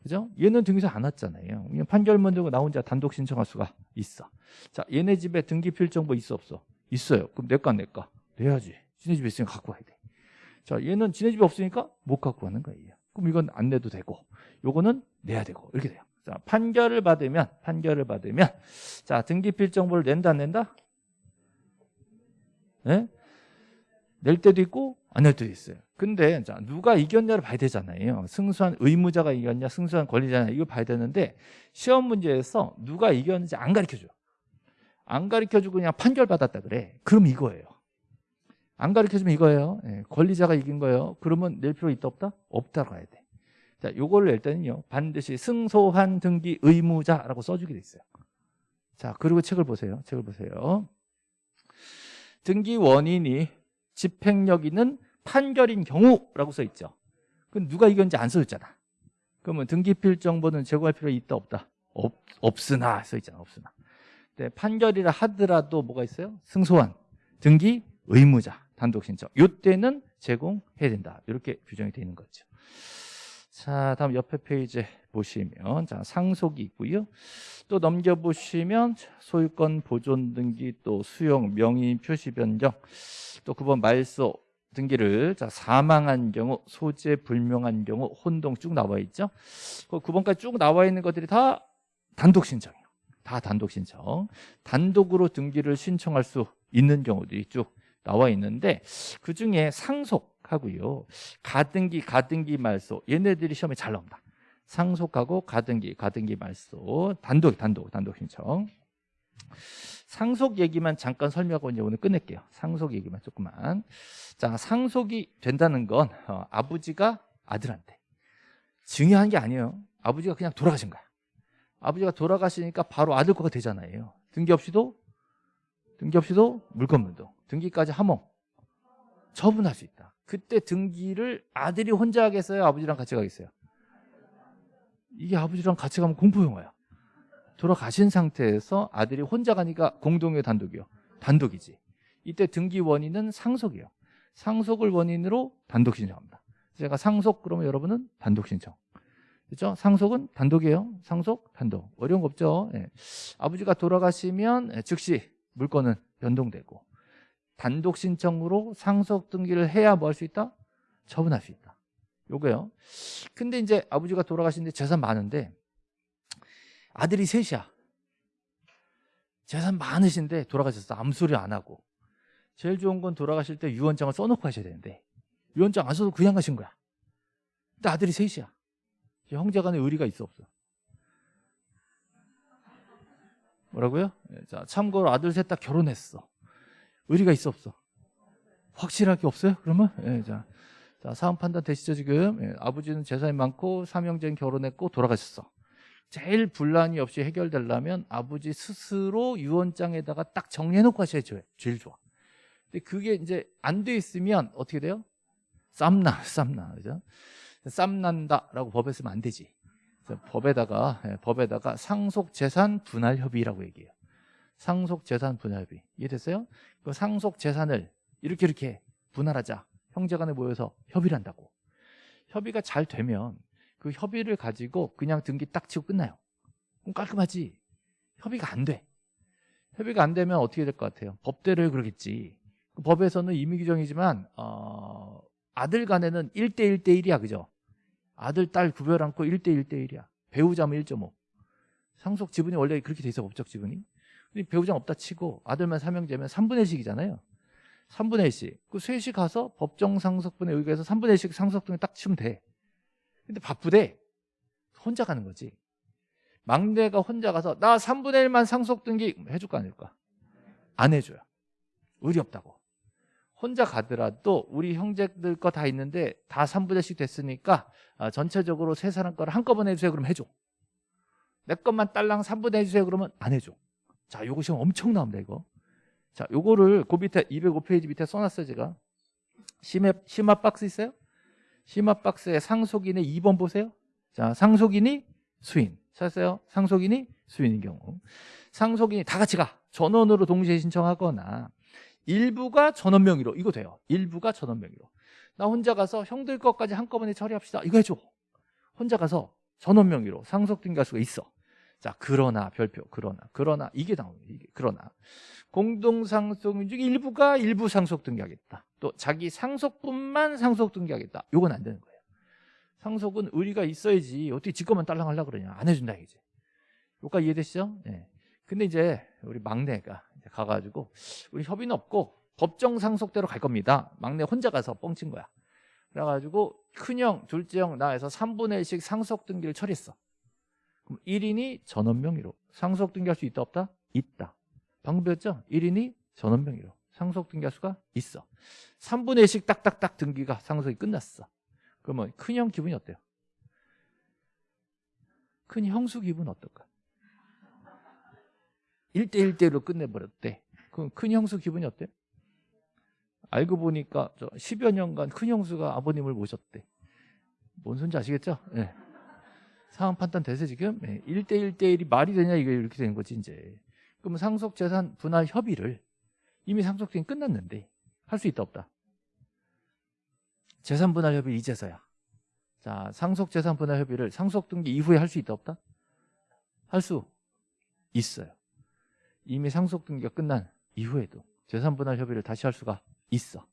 S1: 그죠? 얘는 등기소 안 왔잖아요. 그냥 판결문 들고 나 혼자 단독 신청할 수가 있어. 자, 얘네 집에 등기 필 정보 있어 없어? 있어요. 그럼 내과 내과 내야지. 지네 집에 있으면 갖고 와야 돼. 자, 얘는 지네 집에 없으니까 못 갖고 가는 거예요. 그럼 이건 안 내도 되고, 요거는 내야 되고 이렇게 돼요. 자, 판결을 받으면 판결을 받으면 자, 등기 필 정보를 낸다 안 낸다? 네? 낼 때도 있고 안 낼 때도 있어요. 근데 자, 누가 이겼냐를 봐야 되잖아요. 승소한 의무자가 이겼냐, 승소한 권리자냐 이거 봐야 되는데 시험 문제에서 누가 이겼는지 안 가르쳐 줘요. 안 가르쳐 주고 그냥 판결 받았다 그래. 그럼 이거예요. 안 가르쳐 주면 이거예요. 예, 권리자가 이긴 거예요. 그러면 낼 필요 있다 없다? 없다고 해야 돼. 자, 요거를 낼 때는요. 반드시 승소한 등기 의무자라고 써주게 돼 있어요. 자, 그리고 책을 보세요. 책을 보세요. 등기 원인이 집행력 있는 판결인 경우라고 써 있죠. 그럼 누가 이겼는지 안 써있잖아. 그러면 등기필 정보는 제공할 필요 있다 없다? 없, 없으나 써 있잖아. 없으나. 네, 판결이라 하더라도 뭐가 있어요? 승소한 등기 의무자 단독 신청. 이때는 제공해야 된다. 이렇게 규정이 되어 있는 거죠. 자, 다음 옆에 페이지 보시면 자, 상속이 있고요. 또 넘겨 보시면 소유권 보존 등기 또 수용 명의 표시 변경 또 9번 말소 등기를 자, 사망한 경우 소재 불명한 경우 혼동 쭉 나와 있죠. 그 9번까지 쭉 나와 있는 것들이 다 단독 신청이에요. 다 단독 신청. 단독으로 등기를 신청할 수 있는 경우들이 쭉 나와 있는데 그 중에 상속 하고요. 가등기, 가등기 말소 얘네들이 시험에 잘 나옵니다. 상속하고 가등기, 가등기 말소 단독, 단독, 단독 신청. 상속 얘기만 잠깐 설명하고 이제 오늘 끝낼게요. 상속 얘기만 조금만. 자, 상속이 된다는 건 어, 아버지가 아들한테 중요한 게 아니에요. 아버지가 그냥 돌아가신 거야. 아버지가 돌아가시니까 바로 아들 거가 되잖아요. 등기 없이도 등기 없이도 물건물도 등기까지 하모 처분할 수 있다. 그때 등기를 아들이 혼자 하겠어요? 아버지랑 같이 가겠어요? 이게 아버지랑 같이 가면 공포 영화야. 돌아가신 상태에서 아들이 혼자 가니까 공동의 단독이요. 단독이지. 이때 등기 원인은 상속이에요. 상속을 원인으로 단독 신청합니다. 제가 상속 그러면 여러분은 단독 신청. 그렇죠? 상속은 단독이에요. 상속 단독. 어려운 거 없죠. 예. 아버지가 돌아가시면 예, 즉시 물건은 변동되고 단독 신청으로 상속 등기를 해야 뭐 할 수 있다? 처분할 수 있다. 요거요. 근데 이제 아버지가 돌아가시는데 재산 많은데 아들이 셋이야. 재산 많으신데 돌아가셨어. 아무 소리 안 하고. 제일 좋은 건 돌아가실 때 유언장을 써놓고 하셔야 되는데 유언장 안 써도 그냥 가신 거야. 근데 아들이 셋이야. 형제 간에 의리가 있어 없어? 뭐라고요? 예, 자, 참고로 아들 셋 다 결혼했어. 의리가 있어 없어? 확실하게 없어요? 그러면? 예, 자, 자, 사업 판단 되시죠 지금? 예, 아버지는 재산이 많고 삼형제는 결혼했고 돌아가셨어. 제일 분란이 없이 해결되려면 아버지 스스로 유언장에다가 딱 정리해놓고 하셔야 제일 좋아. 근데 그게 이제 안 돼 있으면 어떻게 돼요? 쌈나, 쌈나, 그죠? 쌈난다라고 법에 쓰면 안 되지. 법에다가 예, 법에다가 상속 재산 분할 협의라고 얘기해요. 상속 재산 분할 협의 이해됐어요? 그 상속 재산을 이렇게 이렇게 분할하자. 형제간에 모여서 협의를 한다고. 협의가 잘 되면 그 협의를 가지고 그냥 등기 딱 치고 끝나요. 그럼 깔끔하지. 협의가 안 돼. 협의가 안 되면 어떻게 될 것 같아요? 법대로 그러겠지. 그 법에서는 임의 규정이지만 어, 아들 간에는 1대 1대 1이야. 그죠? 아들, 딸 구별 않고 1대 1대 1이야. 배우자면 1.5. 상속 지분이 원래 그렇게 돼 있어 법적 지분이. 배우자 없다 치고 아들만 삼형제면 3분의 1씩이잖아요. 3분의 1씩. 그 셋이 가서 법정 상속분에 의거해서 3분의 1씩 상속 등에 딱 치면 돼. 근데 바쁘대. 혼자 가는 거지. 막내가 혼자 가서 나 3분의 1만 상속 등기 해줄까 안 해줄까? 안 해줘요. 의리 없다고. 혼자 가더라도 우리 형제들 거 다 있는데 다 3분의 1씩 됐으니까 아, 전체적으로 세 사람 거를 한꺼번에 해주세요 그러면 해줘. 내 것만 딸랑 3분의 1 해주세요 그러면 안 해줘. 자, 요거 시험 엄청 나옵니다 이거. 자, 요거를 그 밑에 205페이지 밑에 써놨어요 제가. 심화, 심화 박스 있어요? 심화 박스에 상속인의 2번 보세요. 자, 상속인이 수인. 찾았어요? 상속인이 수인인 경우. 상속인이 다 같이 가. 전원으로 동시에 신청하거나 일부가 전원 명의로 이거 돼요. 일부가 전원 명의로. 나 혼자 가서 형들 것까지 한꺼번에 처리합시다. 이거 해줘. 혼자 가서 전원 명의로 상속 등기할 수가 있어. 자, 그러나 별표, 그러나, 그러나 이게 나오는 이게 그러나 공동 상속 중 일부가 일부 상속 등기하겠다. 또 자기 상속분만 상속 등기하겠다. 이건 안 되는 거예요. 상속은 의리가 있어야지 어떻게 지 것만 딸랑 하려고 그러냐. 안 해준다 이제. 여기까지 이해되시죠? 네. 근데 이제 우리 막내가 이제 가가지고 우리 협의는 없고 법정 상속대로 갈 겁니다. 막내 혼자 가서 뻥친 거야. 그래가지고 큰형, 둘째형 나에서 3분의 1씩 상속 등기를 처리했어. 그럼 1인이 전원 명의로 상속 등기할 수 있다 없다? 있다. 방금 배웠죠? 1인이 전원 명의로 상속 등기할 수가 있어. 3분의 1씩 딱딱딱 등기가 상속이 끝났어. 그러면 큰 형 기분이 어때요? 큰 형수 기분 어떨까? 1대1대로 끝내버렸대. 그럼 큰 형수 기분이 어때요? 알고 보니까 저 10여 년간 큰 형수가 아버님을 모셨대. 뭔 소리인지 아시겠죠? 네. 상황 판단 되세요 지금? 네. 1대1대1이 말이 되냐 이게 이렇게 되는 거지 이제. 그럼 상속 재산 분할 협의를 이미 상속등이 끝났는데 할 수 있다 없다? 재산 분할 협의 이제서야. 자, 상속 재산 분할 협의를 상속 등기 이후에 할 수 있다 없다? 할 수 있어요. 이미 상속 등기가 끝난 이후에도 재산 분할 협의를 다시 할 수가 있어.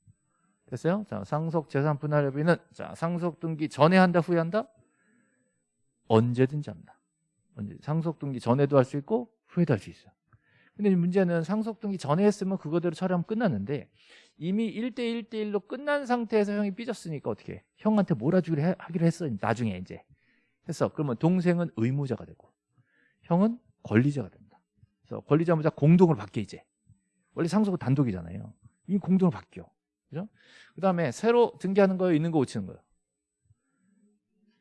S1: 됐어요? 자, 상속 재산 분할 협의는 자, 상속 등기 전에 한다, 후에 한다? 언제든지 한다. 언제 상속 등기 전에도 할 수 있고 후에도 할 수 있어요. 근데 문제는 상속 등기 전에 했으면 그거대로 처리하면 끝났는데 이미 1대 1대1로 끝난 상태에서 형이 삐졌으니까 어떻게 해? 형한테 몰아주기로 해, 하기로 했어. 나중에 이제. 했어. 그러면 동생은 의무자가 되고 형은 권리자가 된다. 그래서 권리자무자 공동으로 바뀌어 이제. 원래 상속은 단독이잖아요. 이 공동으로 바뀌어. 그죠? 그 다음에 새로 등기하는 거예요? 있는 거 고치는 거예요?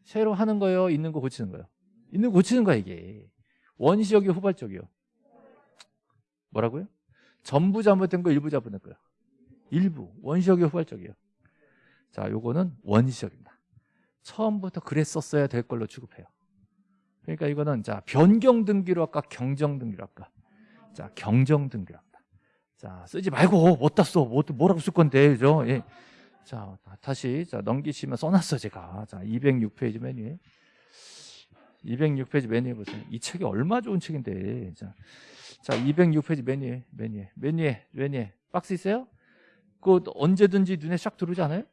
S1: 새로 하는 거예요? 있는 거 고치는 거예요? 있는 거 고치는 거야 이게. 원시적이요? 후발적이요? 뭐라고요? 전부 잘못된 거 일부 잘못된 거예요? 일부. 원시적이요? 후발적이요? 자, 요거는 원시적입니다. 처음부터 그랬었어야 될 걸로 취급해요. 그러니까 이거는 자 변경 등기로 할까 경정 등기로 할까? 자 경정 등기로 합니다. 자 쓰지 말고 못다 써. 뭐, 뭐라고 쓸 건데 그죠? 예. 자 다시 자 넘기시면 써놨어 제가 자 206페이지 메뉴에 206페이지 메뉴에 보세요. 이 책이 얼마 좋은 책인데 자, 자 206페이지 메뉴에 메뉴에 메뉴에 메뉴에 박스 있어요? 그 언제든지 눈에 샥 들어오지 않아요?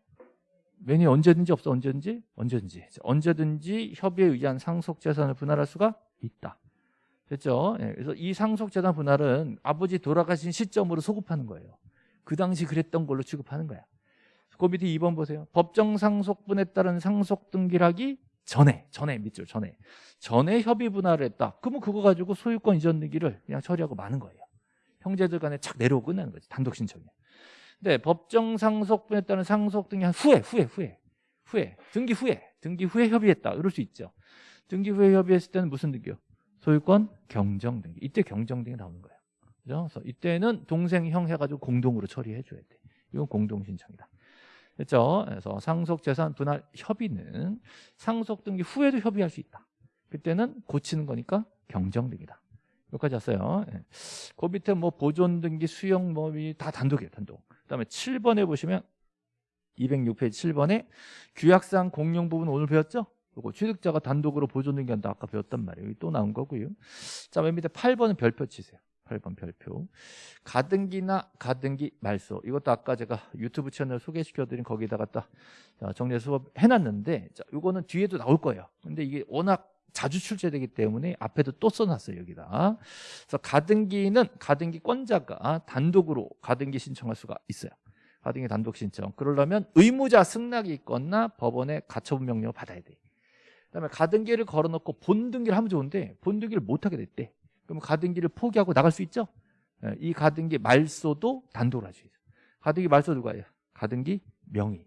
S1: 메뉴 언제든지 없어 언제든지 언제든지 언제든지 협의에 의한 상속 재산을 분할할 수가 있다. 됐죠? 예, 그래서 이 상속 재산 분할은 아버지 돌아가신 시점으로 소급하는 거예요. 그 당시 그랬던 걸로 취급하는 거야. 그 밑에 2번 보세요. 법정 상속분에 따른 상속 등기를 하기 전에 전에 밑줄 전에 전에 협의 분할을 했다. 그러면 그거 가지고 소유권 이전 등기를 그냥 처리하고 마는 거예요. 형제들 간에 착 내려오고 끝나는 거지. 단독 신청이. 네, 법정 상속분에 따른 상속 등기 한 후에, 후에, 후에, 후에, 등기 후에, 등기 후에 협의했다. 이럴 수 있죠. 등기 후에 협의했을 때는 무슨 등기요? 소유권 경정 등기. 이때 경정 등기 나오는 거예요. 그죠? 그래서 이때는 동생, 형 해가지고 공동으로 처리해 줘야 돼. 이건 공동 신청이다. 됐죠? 그래서 상속 재산 분할 협의는 상속 등기 후에도 협의할 수 있다. 그때는 고치는 거니까 경정 등기다. 여기까지 왔어요. 예. 그 밑에 뭐 보존 등기, 수용 뭐다 단독이에요, 단독. 그다음에 7번에 보시면 206페이지 7번에 규약상 공용 부분 오늘 배웠죠? 요거 취득자가 단독으로 보존 등기한다 아까 배웠단 말이에요. 또 나온 거고요. 자, 맨 밑에 8번은 별표 치세요. 8번 별표. 가등기나 가등기 말소. 이것도 아까 제가 유튜브 채널 소개시켜드린 거기다가 딱 정리 수업 해놨는데, 자, 이거는 뒤에도 나올 거예요. 근데 이게 워낙 자주 출제되기 때문에 앞에도 또 써놨어요 여기다 그래서 가등기는 가등기권자가 단독으로 가등기 신청할 수가 있어요 가등기 단독 신청 그러려면 의무자 승낙이 있거나 법원에 가처분 명령을 받아야 돼 그다음에 가등기를 걸어놓고 본등기를 하면 좋은데 본등기를 못하게 됐대 그럼 가등기를 포기하고 나갈 수 있죠 예, 이 가등기 말소도 단독으로 할수 있어요 가등기 말소 누가 해요? 가등기 명의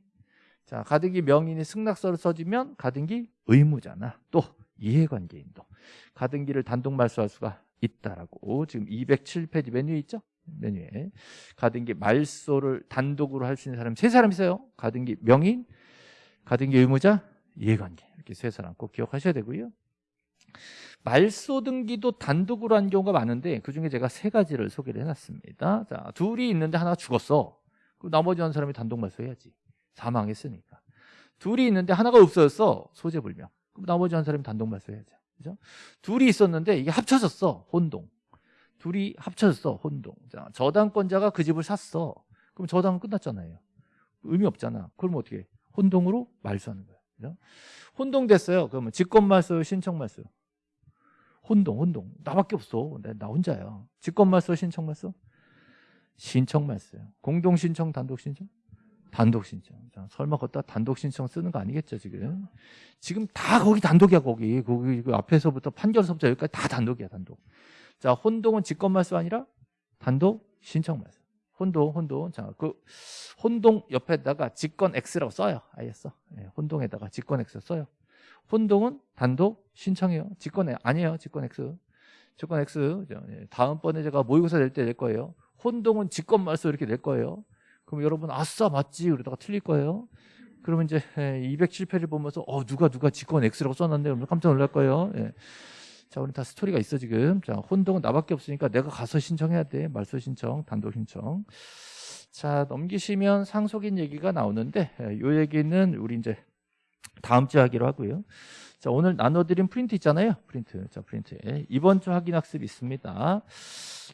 S1: 자 가등기 명인이 승낙서를 써주면 가등기 의무자나 또 이해관계인도 가등기를 단독 말소할 수가 있다라고 지금 207페이지 메뉴에 있죠? 메뉴에 가등기 말소를 단독으로 할 수 있는 사람 세 사람 있어요. 가등기 명인, 가등기 의무자, 이해관계 이렇게 세 사람 꼭 기억하셔야 되고요. 말소 등기도 단독으로 한 경우가 많은데 그중에 제가 세 가지를 소개를 해놨습니다. 자, 둘이 있는데 하나가 죽었어. 그럼 나머지 한 사람이 단독 말소해야지. 사망했으니까. 둘이 있는데 하나가 없어졌어. 소재불명. 그럼 나머지 한 사람이 단독 말소해야죠. 그죠? 둘이 있었는데 이게 합쳐졌어. 혼동. 둘이 합쳐졌어. 혼동. 자, 저당권자가 그 집을 샀어. 그럼 저당은 끝났잖아요. 의미 없잖아. 그럼 어떻게 해? 혼동으로 말소하는 거야. 그죠? 혼동됐어요. 그러면 직권말소, 신청말소. 혼동, 혼동. 나밖에 없어. 나, 나 혼자야. 직권말소, 신청말소? 신청말소요. 공동 신청, 단독 신청? 단독 신청. 자, 설마 걷다 단독 신청 쓰는 거 아니겠죠, 지금? 지금 다 거기 단독이야, 거기. 거기 그 앞에서부터 판결서부터 여기까지 다 단독이야, 단독. 자, 혼동은 직권말소 아니라 단독 신청말소. 혼동, 혼동. 자, 그 혼동 옆에다가 직권 X라고 써요. 써. 예, 혼동에다가 직권 X 써요. 혼동은 단독 신청해요. 직권 아니에요. 직권 X. 직권 X. 예, 다음번에 제가 모의고사 낼 때 낼 거예요. 혼동은 직권 말소 이렇게 낼 거예요. 그럼 여러분 아싸 맞지 그러다가 틀릴 거예요. 그러면 이제 207페이지를 보면서 어 누가 누가 직권 X라고 써놨네 그러면 깜짝 놀랄 거예요. 예. 자, 우리 다 스토리가 있어 지금. 자, 혼동은 나밖에 없으니까 내가 가서 신청해야 돼. 말소 신청, 단독 신청. 자, 넘기시면 상속인 얘기가 나오는데 이 얘기는 우리 이제 다음 주에 하기로 하고요. 자, 오늘 나눠드린 프린트 있잖아요. 프린트. 자, 프린트. 이번 주 확인 학습 있습니다.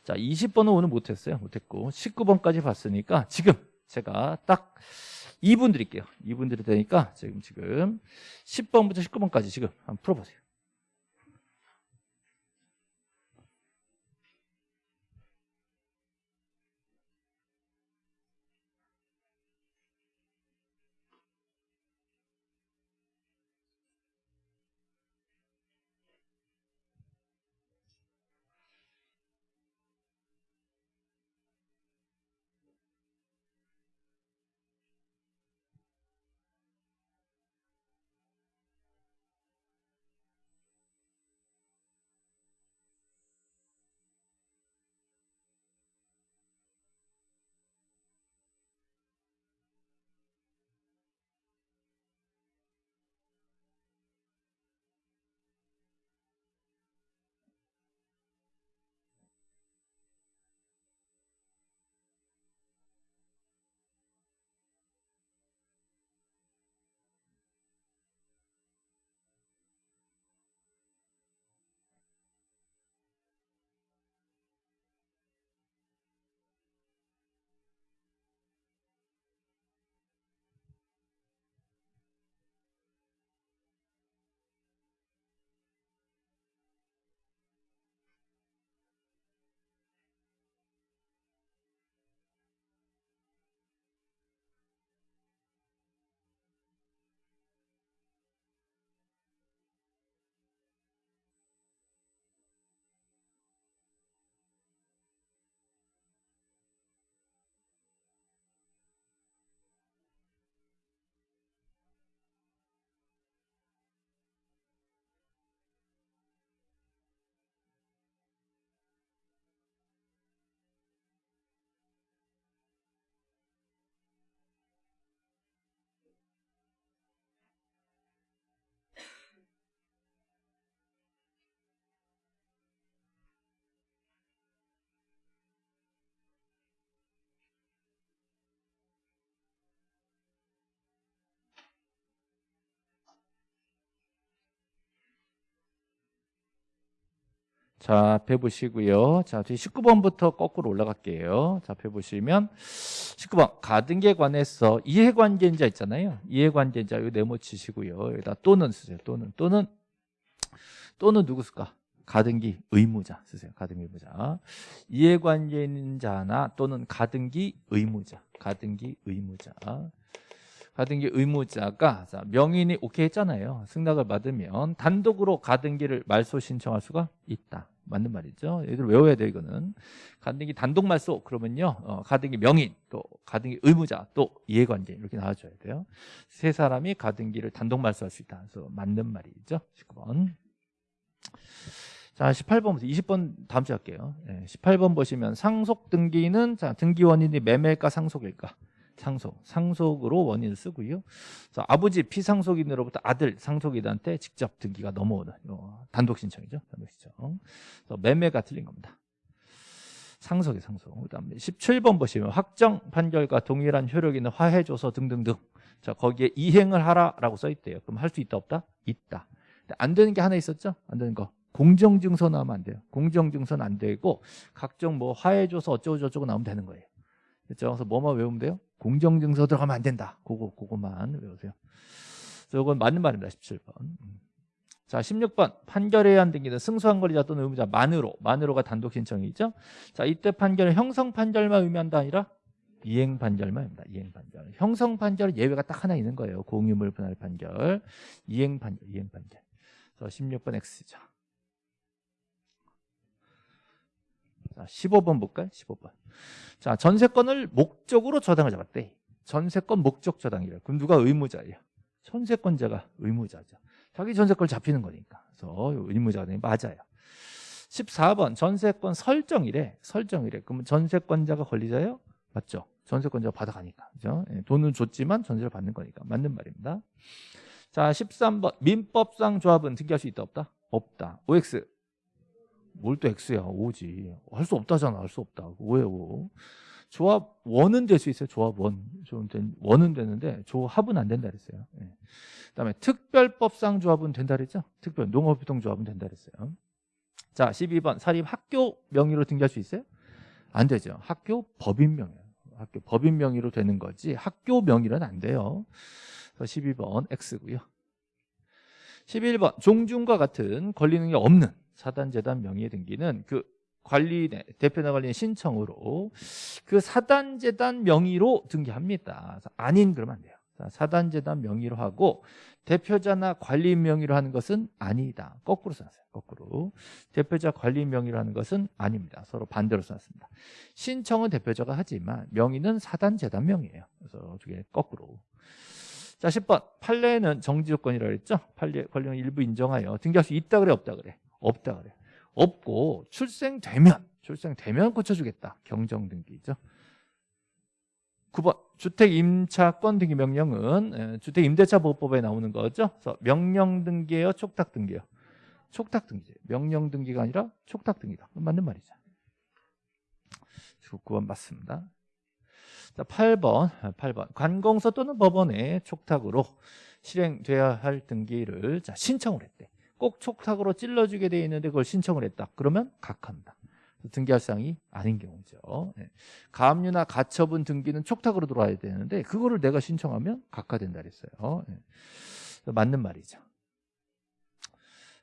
S1: 자, 20번은 오늘 못했어요. 못했고 19번까지 봤으니까 지금 제가 딱 2분 드릴게요. 2분 드릴 테니까 지금 지금 10번부터 19번까지 지금 한번 풀어보세요. 자, 앞에 보시고요. 자, 뒤 19번부터 거꾸로 올라갈게요. 자, 앞에 보시면 19번 가등기에 관해서 이해관계자 있잖아요. 이해관계자 이거 네모 치시고요. 여기다 또는 쓰세요. 또는 또는 또는 누구 쓸까? 가등기 의무자 쓰세요. 가등기 의무자. 이해관계 있는 자나 또는 가등기 의무자. 가등기 의무자. 가등기 의무자가 자, 명인이 오케이 했잖아요. 승낙을 받으면 단독으로 가등기를 말소 신청할 수가 있다. 맞는 말이죠. 얘들 외워야 돼 이거는. 가등기 단독 말소 그러면요. 어, 가등기 명인 또 가등기 의무자 또 이해관계 이렇게 나와줘야 돼요. 세 사람이 가등기를 단독 말소할 수 있다. 그래서 맞는 말이죠. 19번. 자, 18번부터 20번 다음 주에 할게요. 네, 18번 보시면 상속 등기는 자, 등기 원인이 매매일까 상속일까? 상속, 상속으로 원인을 쓰고요. 그래서 아버지 피상속인으로부터 아들 상속인한테 직접 등기가 넘어오는 단독 신청이죠. 단독 신청. 그래서 매매가 틀린 겁니다. 상속이 상속. 그다음에 17번 보시면 확정 판결과 동일한 효력 있는 화해 조서 등등등. 자, 거기에 이행을 하라라고 써 있대요. 그럼 할 수 있다 없다? 있다. 안 되는 게 하나 있었죠? 안 되는 거. 공정증서 나오면 안 돼요. 공정증서는 안 되고 각종 뭐 화해줘서 어쩌고 저쩌고 나오면 되는 거예요. 그렇죠? 그래서 뭐만 외우면 돼요? 공정증서 들어가면 안 된다. 그거 그거만 외우세요. 저건 맞는 말입니다. 17번. 음. 자, 16번. 판결해야 한 등기는 승소한 권리자 또는 의무자 만으로. 만으로가 단독 신청이죠. 자, 이때 판결은 형성 판결만 의미한다 아니라 이행 판결만입니다. 이행 판결. 형성 판결은 예외가 딱 하나 있는 거예요. 공유물 분할 판결. 이행 판결. 이행 판결. 그래서 16번 X죠. 자, 15번 볼까요? 15번. 자, 전세권을 목적으로 저당을 잡았대. 전세권 목적 저당이래. 그럼 누가 의무자예요? 전세권자가 의무자죠. 자기 전세권 잡히는 거니까. 그래서 의무자가 맞아요. 14번 전세권 설정이래. 설정이래. 그러면 전세권자가 권리자예요? 맞죠? 전세권자가 받아가니까. 그죠? 예, 돈은 줬지만 전세를 받는 거니까. 맞는 말입니다. 자, 13번. 민법상 조합은 등기할 수 있다 없다? 없다. OX. 뭘 또 X야? O지. 할 수 없다잖아. 할 수 없다. 왜 O? 조합 원은 될 수 있어요. 조합 원. 원은 되는데 조합은 안 된다 그랬어요. 예. 그다음에 특별법상 조합은 된다 그랬죠? 특별 농업유통 조합은 된다 그랬어요. 자, 12번 사립 학교 명의로 등기할 수 있어요? 안 되죠. 학교 법인 명의. 학교 법인 명의로 되는 거지 학교 명의로는 안 돼요. 그래서 12번 X고요. 11번 종중과 같은 권리 능력 없는 사단재단 명의의 등기는 그 관리 대표나 관리인 신청으로 그 사단재단 명의로 등기합니다. 아닌 그러면 안 돼요. 사단재단 명의로 하고 대표자나 관리인 명의로 하는 것은 아니다. 거꾸로 써놨어요. 거꾸로. 대표자 관리인 명의로 하는 것은 아닙니다. 서로 반대로 써놨습니다. 신청은 대표자가 하지만 명의는 사단재단 명의예요. 그래서 어떻게 거꾸로. 자 10번 판례는 정지요건이라고 했죠. 판례 권리는 일부 인정하여 등기할 수 있다 그래 없다 그래. 없다 그래. 없고 출생되면 출생되면 고쳐주겠다. 경정등기죠. 9번 주택 임차권 등기 명령은 주택 임대차 보호법에 나오는 거죠. 그래서 명령 등기예요, 촉탁 등기예요. 촉탁 등기죠. 명령 등기가 아니라 촉탁 등기다. 맞는 말이죠. 9번 맞습니다. 자, 8번, 8번. 관공서 또는 법원에 촉탁으로 실행돼야 할 등기를 자, 신청을 했대. 꼭 촉탁으로 찔러주게 돼 있는데 그걸 신청을 했다. 그러면 각한다. 등기할 사항이 아닌 경우죠. 네. 가압류나 가처분 등기는 촉탁으로 들어와야 되는데 그거를 내가 신청하면 각하된다 그랬어요. 네. 맞는 말이죠.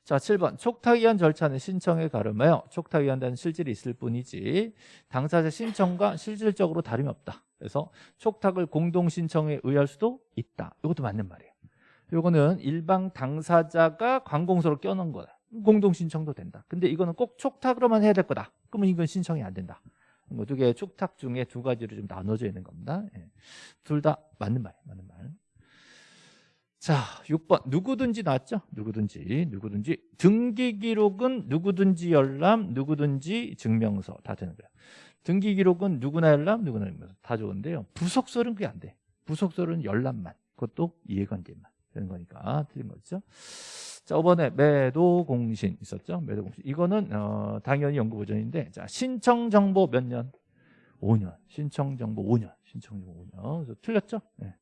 S1: 자, 7번. 촉탁위한 절차는 신청에 가름하여 촉탁위한다는 실질이 있을 뿐이지 당사자 신청과 실질적으로 다름이 없다. 그래서 촉탁을 공동 신청에 의할 수도 있다. 이것도 맞는 말이에요. 이거는 일방 당사자가 관공서로 껴놓은 거다. 공동 신청도 된다. 근데 이거는 꼭 촉탁으로만 해야 될 거다. 그러면 이건 신청이 안 된다. 뭐두 개의 촉탁 중에 두 가지로 좀 나눠져 있는 겁니다. 예. 둘다 맞는 말, 맞는 말. 자, 6번 누구든지 나왔죠? 누구든지, 누구든지 등기 기록은 누구든지 열람, 누구든지 증명서 다 되는 거예요. 등기 기록은 누구나 열람, 누구나 증명서 다 좋은데요. 부속설은 그게 안 돼. 부속설은 열람만, 그것도 이해관계만 되는 거니까 틀린 거죠. 자, 5번에 매도 공신 있었죠? 매도 공신. 이거는 어, 당연히 연구 보전인데 자, 신청 정보 몇 년? 5년. 신청 정보 5년. 신청 정보 5년. 그래서 틀렸죠? 네.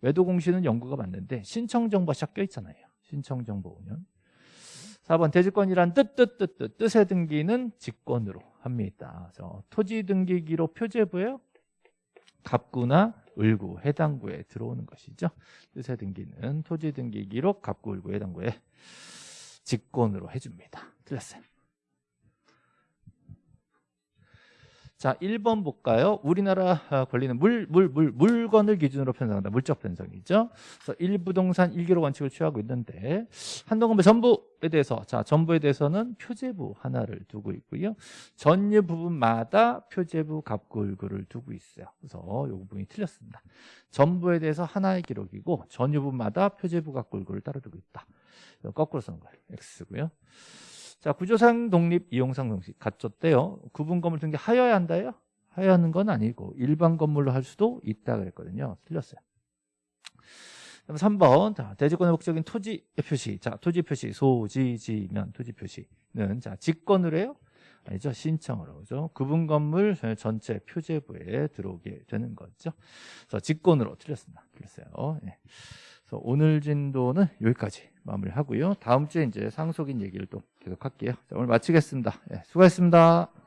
S1: 매도 공신은 연구가 맞는데 신청 정보가 섞여 있잖아요. 신청 정보 5년. 4번 대지권이란 뜻, 뜻, 뜻, 뜻. 뜻의 등기는 직권으로 합니다. 그래서 토지 등기기로 표제부예요. 갑구나 을구, 해당구에 들어오는 것이죠. 뜻의 등기는 토지 등기 기록, 갑구, 을구, 해당구에 직권으로 해줍니다. 틀렸어요. 자, 1번 볼까요? 우리나라 아, 권리는 물, 물, 물, 물건을 기준으로 편성한다. 물적 편성이죠. 그래서 1부동산 1기록 원칙을 취하고 있는데 한동건배 전부에 대해서 자, 전부에 대해서는 표제부 하나를 두고 있고요. 전유 부분마다 표제부 갑구을구를 두고 있어요. 그래서 이 부분이 틀렸습니다. 전부에 대해서 하나의 기록이고 전유 부분마다 표제부 갑구을구를 따로 두고 있다. 거꾸로 쓰는 거예요. X고요. 자, 구조상 독립 이용상 정식 갖췄대요. 구분 건물 등기 하여야 한다요? 하여야 하는 건 아니고 일반 건물로 할 수도 있다 그랬거든요. 틀렸어요. 그럼 3번 자, 대지권의 목적인 토지 표시. 자, 토지 표시. 소지지면 토지 표시는 자, 직권으로 해요? 아니죠. 신청으로. 그죠? 구분 건물 전체 표제부에 들어오게 되는 거죠. 그래서 직권으로 틀렸습니다. 틀렸어요. 예. 그래서 오늘 진도는 여기까지 마무리하고요. 다음 주에 이제 상속인 얘기를 또 계속 할게요. 자, 오늘 마치겠습니다. 예, 수고하셨습니다